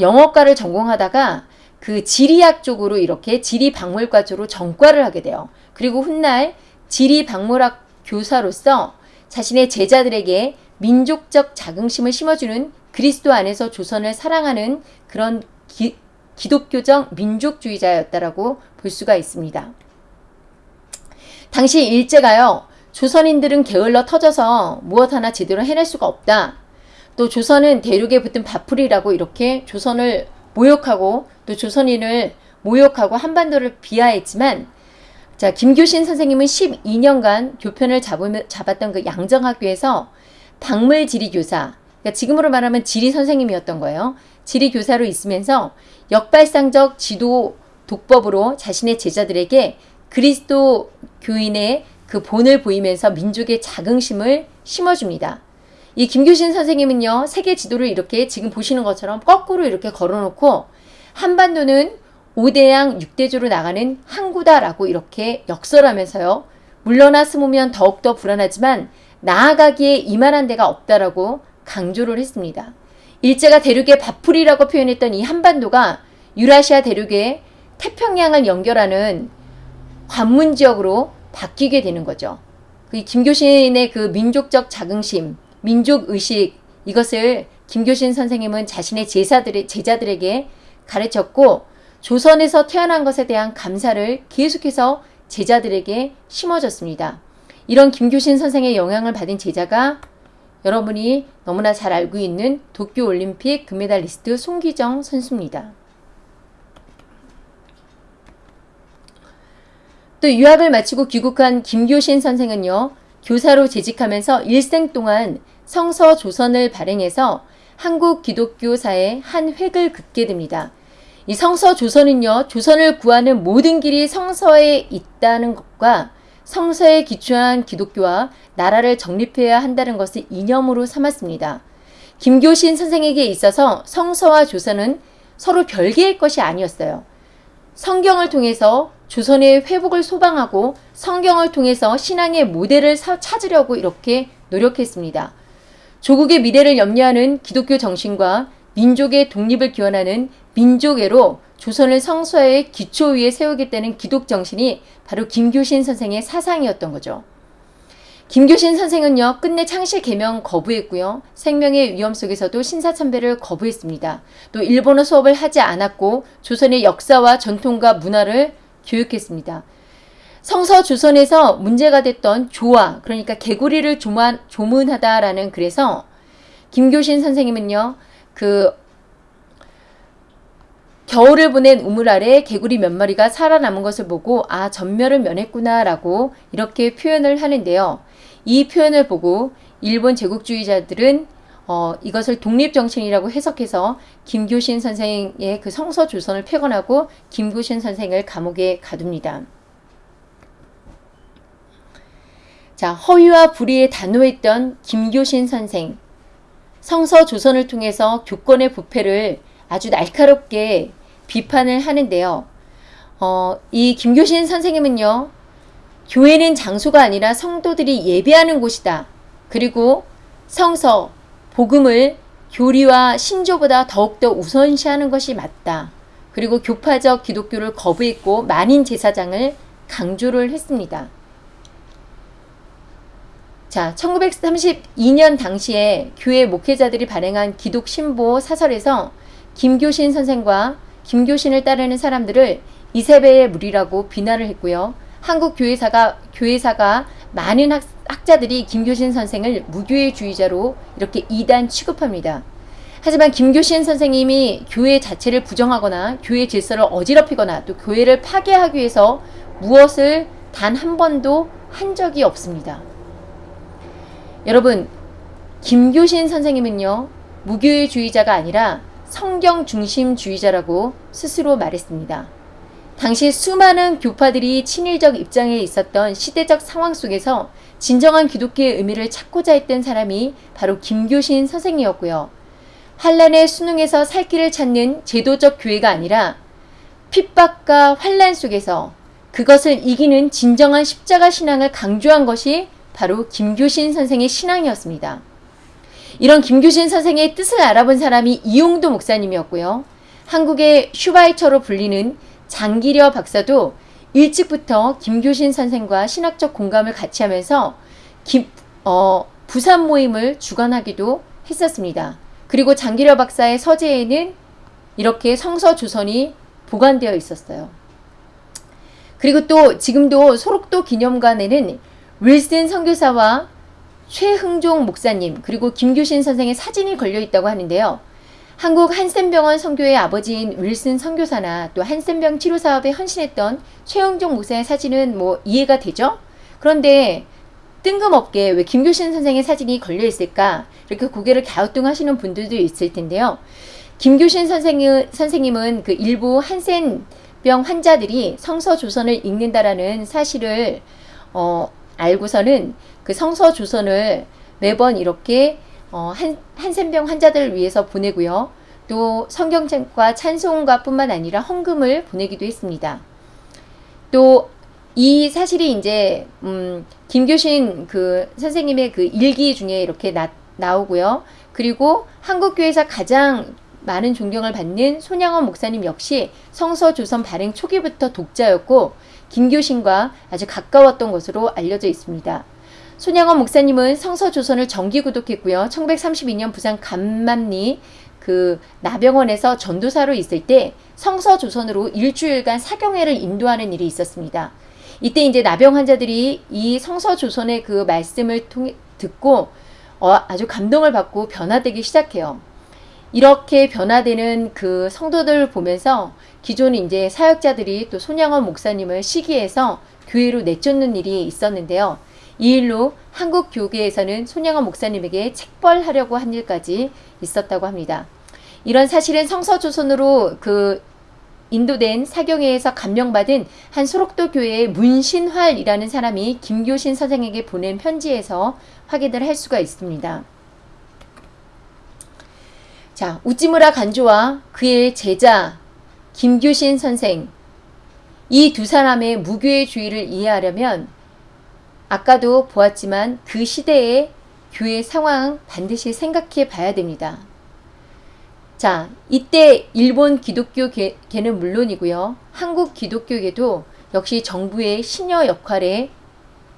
영어과를 전공하다가 그 지리학 쪽으로 이렇게 지리박물과 쪽으로 전과를 하게 돼요. 그리고 훗날 지리박물학 교사로서 자신의 제자들에게 민족적 자긍심을 심어주는 그리스도 안에서 조선을 사랑하는 그런 기, 기독교적 민족주의자였다라고 볼 수가 있습니다. 당시 일제가요. 조선인들은 게을러 터져서 무엇 하나 제대로 해낼 수가 없다. 또 조선은 대륙에 붙은 밥풀이라고 이렇게 조선을 모욕하고 또 조선인을 모욕하고 한반도를 비하했지만 자 김교신 선생님은 12년간 교편을 잡으, 잡았던 그 양정학교에서 박물 지리교사 그러니까 지금으로 말하면 지리 선생님이었던 거예요. 지리 교사로 있으면서 역발상적 지도 독법으로 자신의 제자들에게 그리스도 교인의 그 본을 보이면서 민족의 자긍심을 심어줍니다. 이 김교신 선생님은요, 세계 지도를 이렇게 지금 보시는 것처럼 거꾸로 이렇게 걸어놓고 한반도는 5대양 6대조로 나가는 항구다라고 이렇게 역설하면서요. 물러나 숨으면 더욱더 불안하지만 나아가기에 이만한 데가 없다라고 강조를 했습니다. 일제가 대륙의 밥풀이라고 표현했던 이 한반도가 유라시아 대륙의 태평양을 연결하는 관문 지역으로 바뀌게 되는 거죠. 그 김교신의 그 민족적 자긍심, 민족 의식 이것을 김교신 선생님은 자신의 제사들의 제자들에게 가르쳤고 조선에서 태어난 것에 대한 감사를 계속해서 제자들에게 심어줬습니다. 이런 김교신 선생의 영향을 받은 제자가 여러분이 너무나 잘 알고 있는 도쿄올림픽 금메달리스트 송기정 선수입니다. 또 유학을 마치고 귀국한 김교신 선생은요. 교사로 재직하면서 일생 동안 성서 조선을 발행해서 한국 기독교사의 한 획을 긋게 됩니다. 이 성서 조선은요. 조선을 구하는 모든 길이 성서에 있다는 것과 성서에 기초한 기독교와 나라를 정립해야 한다는 것을 이념으로 삼았습니다. 김교신 선생에게 있어서 성서와 조선은 서로 별개의 것이 아니었어요. 성경을 통해서 조선의 회복을 소방하고 성경을 통해서 신앙의 모델을 찾으려고 이렇게 노력했습니다. 조국의 미래를 염려하는 기독교 정신과 민족의 독립을 기원하는 민족애로 조선을 성서의 기초 위에 세우겠다는 기독 정신이 바로 김교신 선생의 사상이었던 거죠. 김교신 선생은요, 끝내 창실 개명 거부했고요. 생명의 위험 속에서도 신사참배를 거부했습니다. 또 일본어 수업을 하지 않았고 조선의 역사와 전통과 문화를 교육했습니다. 성서 조선에서 문제가 됐던 조화, 그러니까 개구리를 조만, 조문하다라는 글에서 김교신 선생님은요, 그 겨울을 보낸 우물 아래 개구리 몇 마리가 살아남은 것을 보고 아 전멸을 면했구나라고 이렇게 표현을 하는데요. 이 표현을 보고 일본 제국주의자들은 어, 이것을 독립정신이라고 해석해서 김교신 선생의 그 성서 조선을 폐건하고 김교신 선생을 감옥에 가둡니다. 자, 허위와 불의에 단호했던 김교신 선생. 성서 조선을 통해서 교권의 부패를 아주 날카롭게 비판을 하는데요. 어, 이 김교신 선생님은요, 교회는 장소가 아니라 성도들이 예배하는 곳이다. 그리고 성서, 복음을 교리와 신조보다 더욱더 우선시하는 것이 맞다. 그리고 교파적 기독교를 거부했고 만인 제사장을 강조를 했습니다. 자, 1932년 당시에 교회 목회자들이 발행한 기독 신보 사설에서 김교신 선생과 김교신을 따르는 사람들을 이세배의 무리라고 비난을 했고요. 한국 교회사가 교회사가 많은 학, 학자들이 김교신 선생을 무교회주의자로 이렇게 이단 취급합니다. 하지만 김교신 선생님이 교회 자체를 부정하거나 교회 질서를 어지럽히거나 또 교회를 파괴하기 위해서 무엇을 단 한 번도 한 적이 없습니다. 여러분, 김교신 선생님은요, 무교회주의자가 아니라 성경 중심주의자라고 스스로 말했습니다. 당시 수많은 교파들이 친일적 입장에 있었던 시대적 상황 속에서 진정한 기독교의 의미를 찾고자 했던 사람이 바로 김교신 선생이었고요. 환란의 수능에서 살 길을 찾는 제도적 교회가 아니라 핍박과 환란 속에서 그것을 이기는 진정한 십자가 신앙을 강조한 것이 바로 김교신 선생의 신앙이었습니다. 이런 김규신 선생의 뜻을 알아본 사람이 이용도 목사님이었고요. 한국의 슈바이처로 불리는 장기려 박사도 일찍부터 김규신 선생과 신학적 공감을 같이 하면서 김, 어, 부산 모임을 주관하기도 했었습니다. 그리고 장기려 박사의 서재에는 이렇게 성서 조선이 보관되어 있었어요. 그리고 또 지금도 소록도 기념관에는 윌슨 선교사와 최흥종 목사님 그리고 김규신 선생의 사진이 걸려 있다고 하는데요. 한국 한센병원 선교의 아버지인 윌슨 선교사나 또 한센병 치료 사업에 헌신했던 최흥종 목사의 사진은 뭐 이해가 되죠? 그런데 뜬금없게 왜 김규신 선생의 사진이 걸려 있을까? 이렇게 고개를 갸우뚱하시는 분들도 있을 텐데요. 김규신 선생은, 선생님은 그 일부 한센병 환자들이 성서 조선을 읽는다라는 사실을 어, 알고서는 그 성서 조선을 매번 이렇게 어, 한, 한센병 환자들을 위해서 보내고요. 또 성경책과 찬송가 뿐만 아니라 헌금을 보내기도 했습니다. 또 이 사실이 이제 음, 김교신 그 선생님의 그 일기 중에 이렇게 나, 나오고요. 그리고 한국교회에서 가장 많은 존경을 받는 손양원 목사님 역시 성서 조선 발행 초기부터 독자였고 김교신과 아주 가까웠던 것으로 알려져 있습니다. 손양원 목사님은 성서조선을 정기 구독했고요. 1932년 부산 감만리 그 나병원에서 전도사로 있을 때 성서조선으로 일주일간 사경회를 인도하는 일이 있었습니다. 이때 이제 나병 환자들이 이 성서조선의 그 말씀을 통해 듣고 어, 아주 감동을 받고 변화되기 시작해요. 이렇게 변화되는 그 성도들을 보면서 기존 이제 사역자들이 또 손양원 목사님을 시기해서 교회로 내쫓는 일이 있었는데요. 이 일로 한국 교계에서는 손양원 목사님에게 책벌하려고 한 일까지 있었다고 합니다. 이런 사실은 성서조선으로 그 인도된 사경회에서 감명받은 한 소록도 교회의 문신활이라는 사람이 김교신 선생에게 보낸 편지에서 확인을 할 수가 있습니다. 자, 우찌무라 간조와 그의 제자 김교신 선생 이 두 사람의 무교의 주의를 이해하려면 아까도 보았지만 그 시대의 교회 상황 반드시 생각해 봐야 됩니다. 자, 이때 일본 기독교계는 물론이고요. 한국 기독교계도 역시 정부의 신여 역할에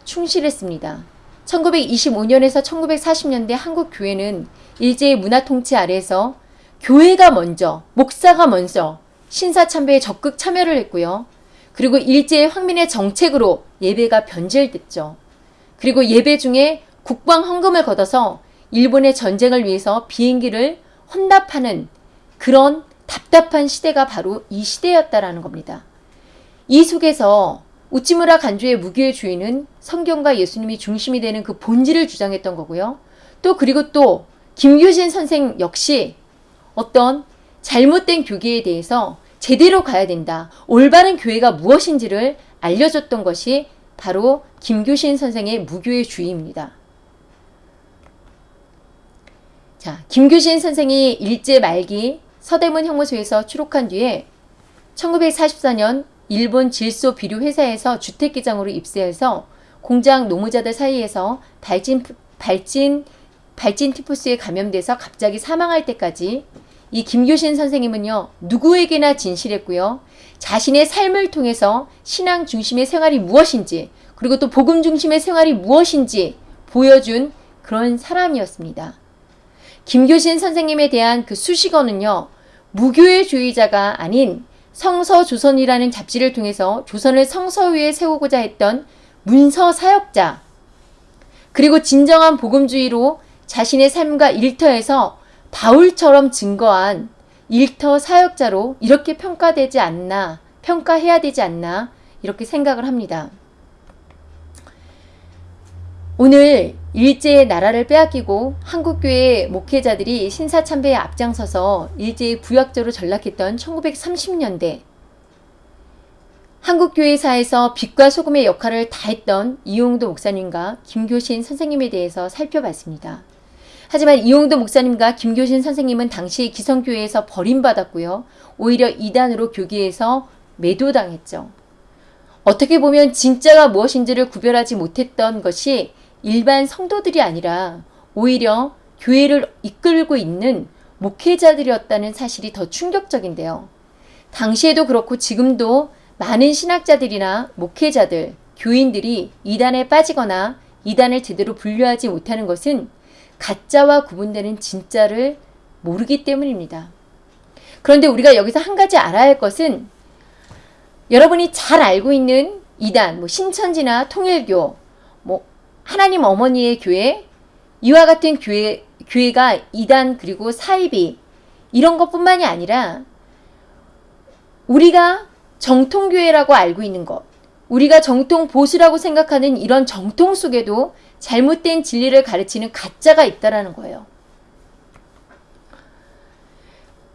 충실했습니다. 1925년에서 1940년대 한국 교회는 일제의 문화 통치 아래에서 교회가 먼저, 목사가 먼저 신사 참배에 적극 참여를 했고요. 그리고 일제의 황민의 정책으로 예배가 변질됐죠. 그리고 예배 중에 국방 헌금을 걷어서 일본의 전쟁을 위해서 비행기를 혼납하는 그런 답답한 시대가 바로 이 시대였다라는 겁니다. 이 속에서 우찌무라 간주의 무교의 주인은 성경과 예수님이 중심이 되는 그 본질을 주장했던 거고요. 또 그리고 또 김규신 선생 역시 어떤 잘못된 교계에 대해서 제대로 가야 된다. 올바른 교회가 무엇인지를 알려줬던 것이 바로 김규신 선생의 무교의 주의입니다. 자, 김규신 선생이 일제 말기 서대문 형무소에서 추록한 뒤에 1944년 일본 질소 비료 회사에서 주택기장으로 입사해서 공장 노무자들 사이에서 발진 발진 발진 티푸스에 감염돼서 갑자기 사망할 때까지 이 김교신 선생님은요 누구에게나 진실했고요 자신의 삶을 통해서 신앙 중심의 생활이 무엇인지 그리고 또 복음 중심의 생활이 무엇인지 보여준 그런 사람이었습니다. 김교신 선생님에 대한 그 수식어는요. 무교의 주의자가 아닌 성서조선이라는 잡지를 통해서 조선을 성서 위에 세우고자 했던 문서 사역자 그리고 진정한 복음주의로 자신의 삶과 일터에서 바울처럼 증거한 일터 사역자로 이렇게 평가되지 않나, 평가해야 되지 않나, 이렇게 생각을 합니다. 오늘 일제의 나라를 빼앗기고 한국교회 목회자들이 신사참배에 앞장서서 일제의 부역자로 전락했던 1930년대 한국교회사에서 빛과 소금의 역할을 다했던 이용도 목사님과 김교신 선생님에 대해서 살펴봤습니다. 하지만 이용도 목사님과 김교신 선생님은 당시 기성교회에서 버림받았고요. 오히려 이단으로 교계에서 매도당했죠. 어떻게 보면 진짜가 무엇인지를 구별하지 못했던 것이 일반 성도들이 아니라 오히려 교회를 이끌고 있는 목회자들이었다는 사실이 더 충격적인데요. 당시에도 그렇고 지금도 많은 신학자들이나 목회자들, 교인들이 이단에 빠지거나 이단을 제대로 분류하지 못하는 것은 가짜와 구분되는 진짜를 모르기 때문입니다. 그런데 우리가 여기서 한 가지 알아야 할 것은 여러분이 잘 알고 있는 이단, 뭐 신천지나 통일교, 뭐 하나님 어머니의 교회, 이와 같은 교회, 교회가 이단 그리고 사이비 이런 것뿐만이 아니라 우리가 정통교회라고 알고 있는 것, 우리가 정통 보수라고 생각하는 이런 정통 속에도 잘못된 진리를 가르치는 가짜가 있다라는 거예요.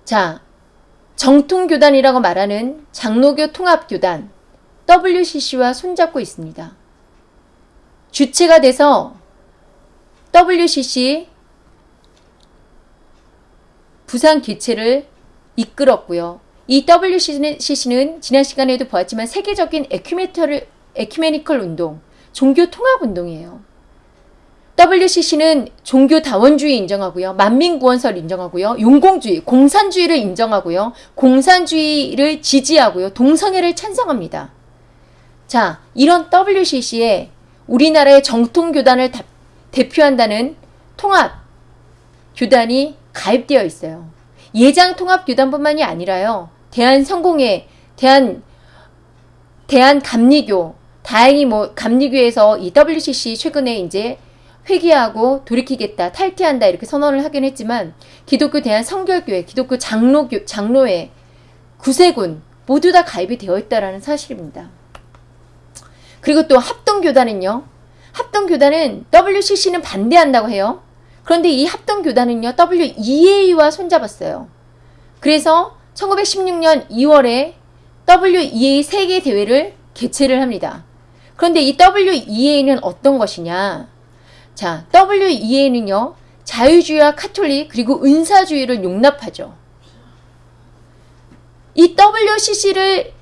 자, 정통교단이라고 말하는 장로교 통합교단 WCC와 손잡고 있습니다. 주체가 돼서 WCC 부산 개최를 이끌었고요. 이 WCC는 지난 시간에도 보았지만 세계적인 에큐메니컬, 운동, 종교 통합 운동이에요. WCC는 종교 다원주의 인정하고요. 만민구원설 인정하고요. 용공주의, 공산주의를 인정하고요. 공산주의를 지지하고요. 동성애를 찬성합니다. 자, 이런 WCC에 우리나라의 정통 교단을 다- 대표한다는 통합 교단이 가입되어 있어요. 예장 통합 교단뿐만이 아니라요. 대한 성공회, 대한 대한 감리교, 다행히 뭐 감리교에서 이 WCC 최근에 이제 회귀하고 돌이키겠다, 탈퇴한다 이렇게 선언을 하긴 했지만 기독교 대한 성결교회, 기독교 장로교 장로회, 구세군 모두 다 가입이 되어 있다라는 사실입니다. 그리고 또 합동교단은요. 합동교단은 WCC는 반대한다고 해요. 그런데 이 합동교단은요. WEA와 손잡았어요. 그래서 1916년 2월에 WEA 세계 대회를 개최를 합니다. 그런데 이 WEA는 어떤 것이냐? 자, WEA는요. 자유주의와 카톨릭 그리고 은사주의를 용납하죠. 이 WCC를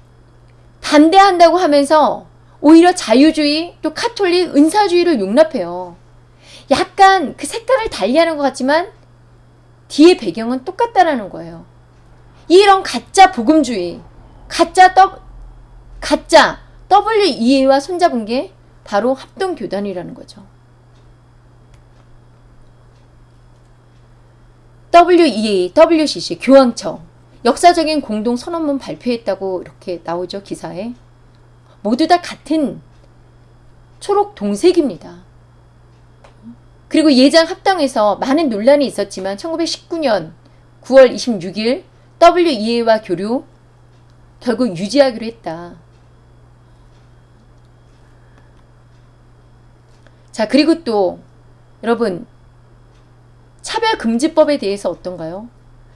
반대한다고 하면서 오히려 자유주의 또 카톨릭 은사주의를 용납해요. 약간 그 색깔을 달리하는 것 같지만 뒤에 배경은 똑같다라는 거예요. 이런 가짜 복음주의, 가짜 더, 가짜 WEA와 손잡은 게 바로 합동교단이라는 거죠. WEA, WCC, 교황청 역사적인 공동 선언문 발표했다고 이렇게 나오죠 기사에 모두 다 같은 초록 동색입니다. 그리고 예장 합당에서 많은 논란이 있었지만 1919년 9월 26일 WEA와 교류 결국 유지하기로 했다. 자 그리고 또 여러분 차별금지법에 대해서 어떤가요?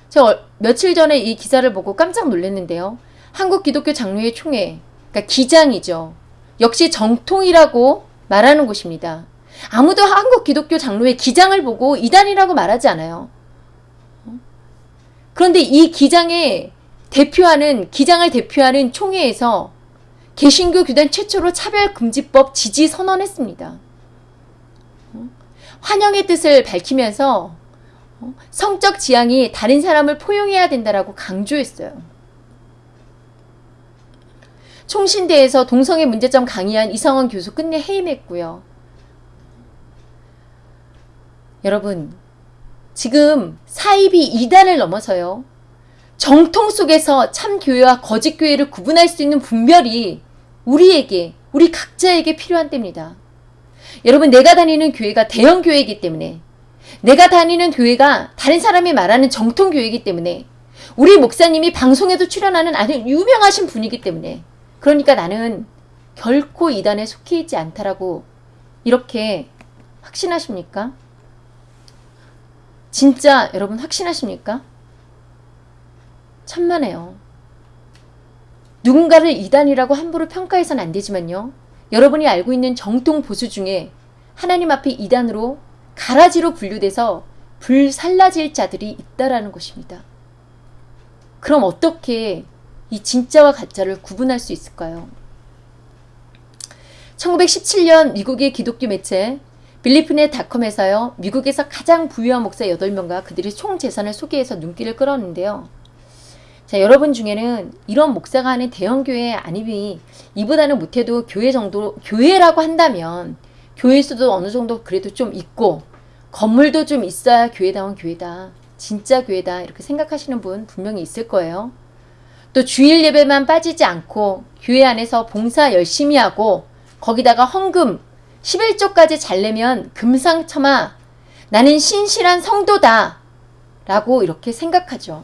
저 얼- 며칠 전에 이 기사를 보고 깜짝 놀랐는데요. 한국 기독교 장로회 총회, 그러니까 기장이죠. 역시 정통이라고 말하는 곳입니다. 아무도 한국 기독교 장로회 기장을 보고 이단이라고 말하지 않아요. 그런데 이 기장의 대표하는 기장을 대표하는 총회에서 개신교 교단 최초로 차별금지법 지지 선언했습니다. 환영의 뜻을 밝히면서 어, 성적 지향이 다른 사람을 포용해야 된다라고 강조했어요. 총신대에서 동성애 문제점 강의한 이성원 교수 끝내 해임했고요. 여러분, 지금 사입이 이단을 넘어서요. 정통 속에서 참 교회와 거짓 교회를 구분할 수 있는 분별이 우리에게, 우리 각자에게 필요한 때입니다. 여러분, 내가 다니는 교회가 대형 교회이기 때문에 내가 다니는 교회가 다른 사람이 말하는 정통 교회이기 때문에 우리 목사님이 방송에도 출연하는 아주 유명하신 분이기 때문에 그러니까 나는 결코 이단에 속해 있지 않다라고 이렇게 확신하십니까? 진짜 여러분 확신하십니까? 천만에요. 누군가를 이단이라고 함부로 평가해서는 안 되지만요. 여러분이 알고 있는 정통 보수 중에 하나님 앞에 이단으로 가라지로 분류돼서 불살라질 자들이 있다라는 것입니다. 그럼 어떻게 이 진짜와 가짜를 구분할 수 있을까요? 1917년 미국의 기독교 매체 빌리프네 닷컴에서요. 미국에서 가장 부유한 목사 8명과 그들의 총 재산을 소개해서 눈길을 끌었는데요. 자, 여러분 중에는 이런 목사가 하는 대형 교회 아니면 이보다는 못해도 교회 정도 교회라고 한다면 교회 수도 어느 정도 그래도 좀 있고 건물도 좀 있어야 교회다운 교회다. 진짜 교회다. 이렇게 생각하시는 분 분명히 있을 거예요. 또 주일 예배만 빠지지 않고 교회 안에서 봉사 열심히 하고 거기다가 헌금 11조까지 잘 내면 금상첨화 나는 신실한 성도다 라고 이렇게 생각하죠.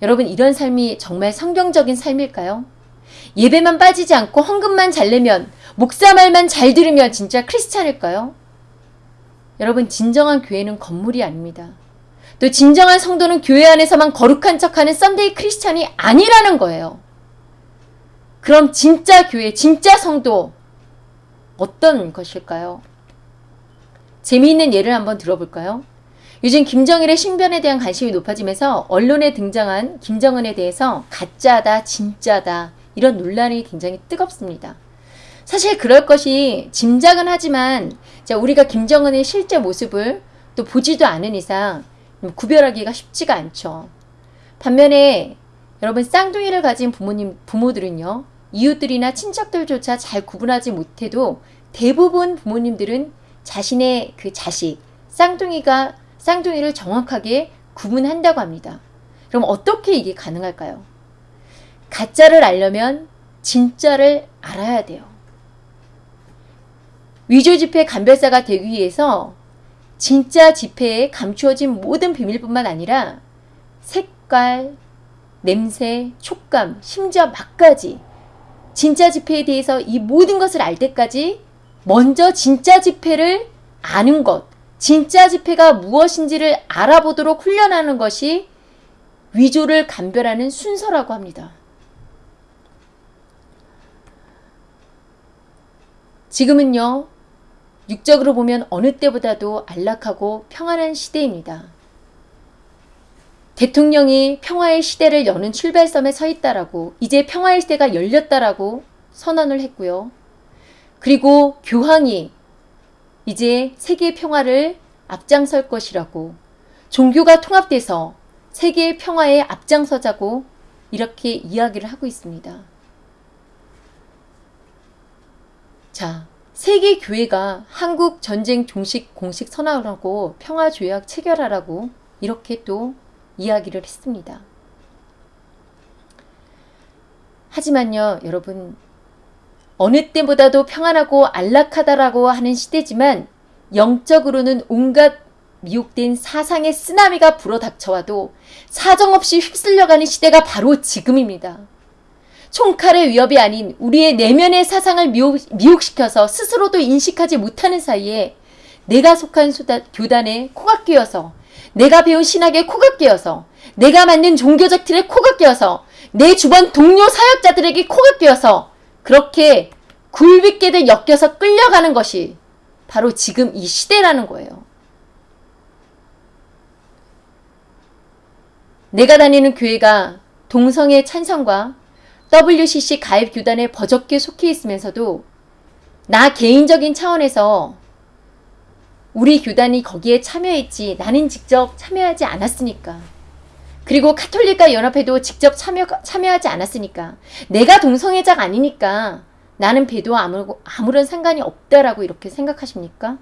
여러분 이런 삶이 정말 성경적인 삶일까요? 예배만 빠지지 않고 헌금만 잘 내면 목사 말만 잘 들으면 진짜 크리스찬일까요? 여러분 진정한 교회는 건물이 아닙니다. 또 진정한 성도는 교회 안에서만 거룩한 척하는 Sunday Christian이 아니라는 거예요. 그럼 진짜 교회, 진짜 성도 어떤 것일까요? 재미있는 예를 한번 들어볼까요? 요즘 김정일의 신변에 대한 관심이 높아지면서 언론에 등장한 김정은에 대해서 가짜다, 진짜다 이런 논란이 굉장히 뜨겁습니다. 사실 그럴 것이 짐작은 하지만 자, 우리가 김정은의 실제 모습을 또 보지도 않은 이상 구별하기가 쉽지가 않죠. 반면에 여러분 쌍둥이를 가진 부모님 부모들은요 이웃들이나 친척들조차 잘 구분하지 못해도 대부분 부모님들은 자신의 그 자식, 쌍둥이가 쌍둥이를 정확하게 구분한다고 합니다. 그럼 어떻게 이게 가능할까요? 가짜를 알려면 진짜를 알아야 돼요. 위조 지폐 감별사가 되기 위해서 진짜 지폐에 감추어진 모든 비밀뿐만 아니라 색깔, 냄새, 촉감, 심지어 맛까지 진짜 지폐에 대해서 이 모든 것을 알 때까지 먼저 진짜 지폐를 아는 것, 진짜 지폐가 무엇인지를 알아보도록 훈련하는 것이 위조를 감별하는 순서라고 합니다. 지금은요, 육적으로 보면 어느 때보다도 안락하고 평안한 시대입니다. 대통령이 평화의 시대를 여는 출발점에 서 있다라고 이제 평화의 시대가 열렸다라고 선언을 했고요. 그리고 교황이 이제 세계 평화를 앞장설 것이라고 종교가 통합돼서 세계 평화에 앞장서자고 이렇게 이야기를 하고 있습니다. 자, 세계 교회가 한국 전쟁 종식 공식 선언하고 평화 조약 체결하라고 이렇게 또 이야기를 했습니다. 하지만요, 여러분 어느 때보다도 평안하고 안락하다라고 하는 시대지만 영적으로는 온갖 미혹된 사상의 쓰나미가 불어닥쳐와도 사정없이 휩쓸려가는 시대가 바로 지금입니다. 총칼의 위협이 아닌 우리의 내면의 사상을 미혹, 미혹 시켜서 스스로도 인식하지 못하는 사이에 내가 속한 수다, 교단에 코가 끼어서 내가 배운 신학에 코가 끼어서 내가 만든 종교적 틀에 코가 끼어서 내 주변 동료 사역자들에게 코가 끼어서 그렇게 굴비게들 엮여서 끌려가는 것이 바로 지금 이 시대라는 거예요. 내가 다니는 교회가 동성애 찬성과 WCC 가입 교단에 버젓게 속해 있으면서도 나 개인적인 차원에서 우리 교단이 거기에 참여했지 나는 직접 참여하지 않았으니까 그리고 카톨릭과 연합회도 직접 참여, 참여하지 않았으니까 내가 동성애자가 아니니까 나는 배도와 아무, 아무런 상관이 없다라고 이렇게 생각하십니까?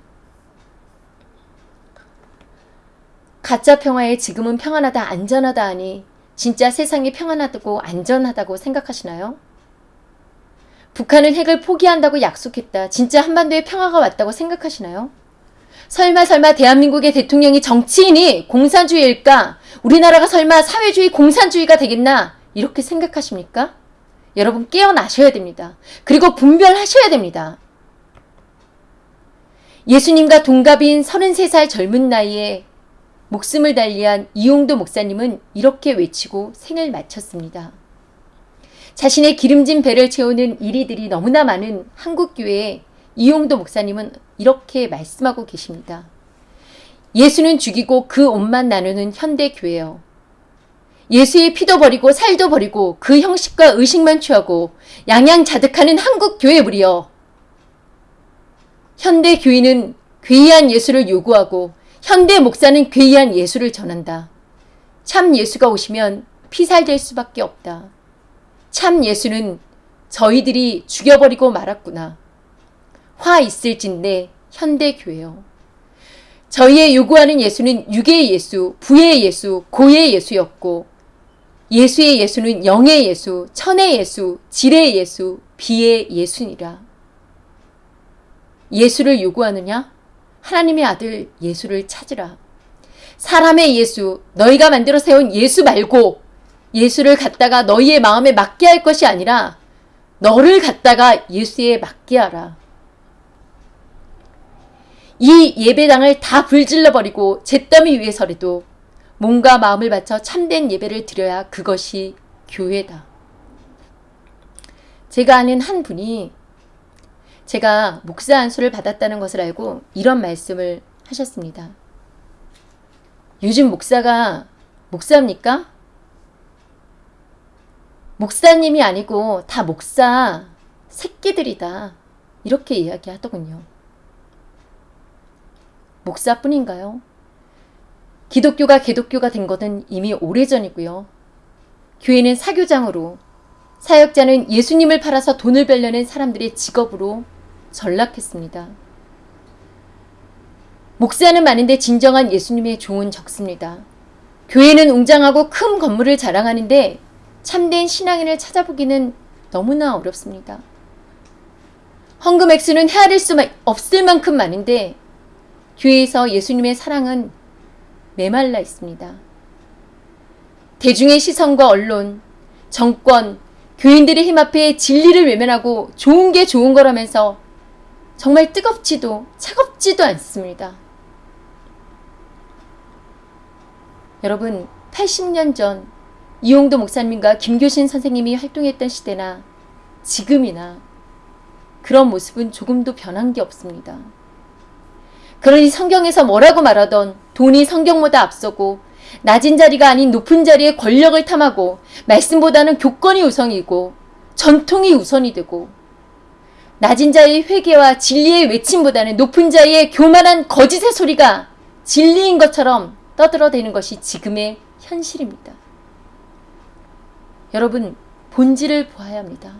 가짜 평화에 지금은 평안하다 안전하다 하니 진짜 세상이 평안하다고 안전하다고 생각하시나요? 북한은 핵을 포기한다고 약속했다. 진짜 한반도에 평화가 왔다고 생각하시나요? 설마 설마 대한민국의 대통령이 정치인이 공산주의일까? 우리나라가 설마 사회주의 공산주의가 되겠나? 이렇게 생각하십니까? 여러분 깨어나셔야 됩니다. 그리고 분별하셔야 됩니다. 예수님과 동갑인 33살 젊은 나이에 목숨을 달리한 이용도 목사님은 이렇게 외치고 생을 마쳤습니다. 자신의 기름진 배를 채우는 이리들이 너무나 많은 한국교회에 이용도 목사님은 이렇게 말씀하고 계십니다. 예수는 죽이고 그 옷만 나누는 현대교회요. 예수의 피도 버리고 살도 버리고 그 형식과 의식만 취하고 양양자득하는 한국교회 무리여. 현대교인은 괴이한 예수를 요구하고 현대 목사는 괴이한 예수를 전한다. 참 예수가 오시면 피살될 수밖에 없다. 참 예수는 저희들이 죽여버리고 말았구나. 화 있을진데 현대교회요. 저희의 요구하는 예수는 육의 예수, 부의 예수, 고의 예수였고 예수의 예수는 영의 예수, 천의 예수, 질의 예수, 비의 예수니라. 예수를 요구하느냐? 하나님의 아들 예수를 찾으라. 사람의 예수, 너희가 만들어 세운 예수 말고 예수를 갖다가 너희의 마음에 맡게 할 것이 아니라 너를 갖다가 예수에 맡게 하라. 이 예배당을 다 불질러 버리고 잿더미 위에 서라도 몸과 마음을 바쳐 참된 예배를 드려야 그것이 교회다. 제가 아는 한 분이 제가 목사 안수를 받았다는 것을 알고 이런 말씀을 하셨습니다. 요즘 목사가 목사입니까? 목사님이 아니고 다 목사 새끼들이다. 이렇게 이야기하더군요. 목사뿐인가요? 기독교가 개독교가 된 것은 이미 오래전이고요. 교회는 사교장으로 사역자는 예수님을 팔아서 돈을 벌려는 사람들의 직업으로 전락했습니다. 목사는 많은데 진정한 예수님의 종은 적습니다. 교회는 웅장하고 큰 건물을 자랑하는데 참된 신앙인을 찾아보기는 너무나 어렵습니다. 헌금 액수는 헤아릴 수 없을 만큼 많은데 교회에서 예수님의 사랑은 메말라 있습니다. 대중의 시선과 언론, 정권, 교인들의 힘 앞에 진리를 외면하고 좋은 게 좋은 거라면서 정말 뜨겁지도 차갑지도 않습니다. 여러분 80년 전 이용도 목사님과 김교신 선생님이 활동했던 시대나 지금이나 그런 모습은 조금도 변한 게 없습니다. 그러니 성경에서 뭐라고 말하던 돈이 성경보다 앞서고 낮은 자리가 아닌 높은 자리에 권력을 탐하고 말씀보다는 교권이 우선이고 전통이 우선이 되고 낮은 자의 회개와 진리의 외침보다는 높은 자의 교만한 거짓의 소리가 진리인 것처럼 떠들어대는 것이 지금의 현실입니다. 여러분 본질을 보아야 합니다.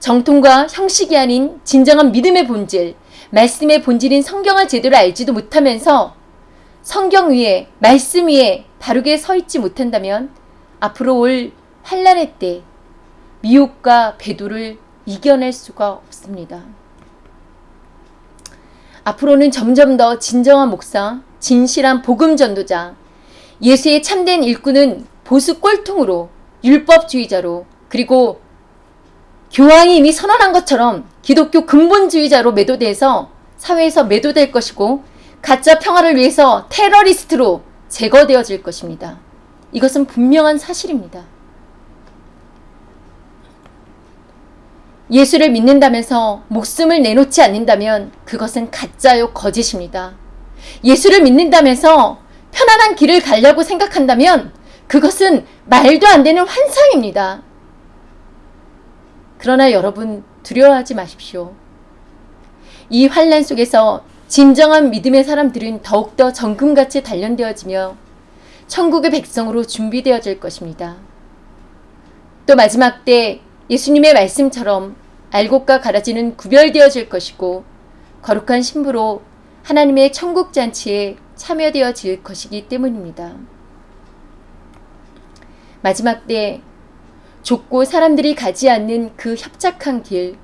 정통과 형식이 아닌 진정한 믿음의 본질, 말씀의 본질인 성경을 제대로 알지도 못하면서 성경 위에 말씀 위에 바르게 서 있지 못한다면 앞으로 올 환란의 때 미혹과 배도를 이겨낼 수가 없습니다. 앞으로는 점점 더 진정한 목사, 진실한 복음 전도자, 예수의 참된 일꾼은 보수 꼴통으로 율법주의자로 그리고 교황이 이미 선언한 것처럼 기독교 근본주의자로 매도돼서 사회에서 매도될 것이고 가짜 평화를 위해서 테러리스트로 제거되어질 것입니다. 이것은 분명한 사실입니다. 예수를 믿는다면서 목숨을 내놓지 않는다면 그것은 가짜요 거짓입니다. 예수를 믿는다면서 편안한 길을 가려고 생각한다면 그것은 말도 안 되는 환상입니다. 그러나 여러분 두려워하지 마십시오. 이 환란 속에서 진정한 믿음의 사람들은 더욱더 정금같이 단련되어지며 천국의 백성으로 준비되어질 것입니다. 또 마지막 때 예수님의 말씀처럼 알곡과 가라지는 구별되어질 것이고 거룩한 신부로 하나님의 천국 잔치에 참여되어질 것이기 때문입니다. 마지막 때 좁고 사람들이 가지 않는 그 협착한 길,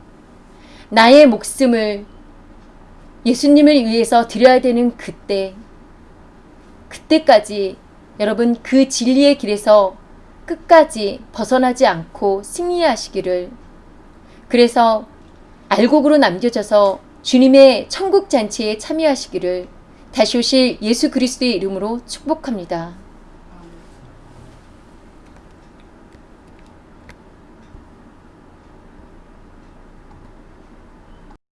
나의 목숨을 예수님을 위해서 드려야 되는 그때, 그때까지 여러분 그 진리의 길에서 끝까지 벗어나지 않고 승리하시기를 그래서 알곡으로 남겨져서 주님의 천국 잔치에 참여하시기를 다시 오실 예수 그리스도의 이름으로 축복합니다.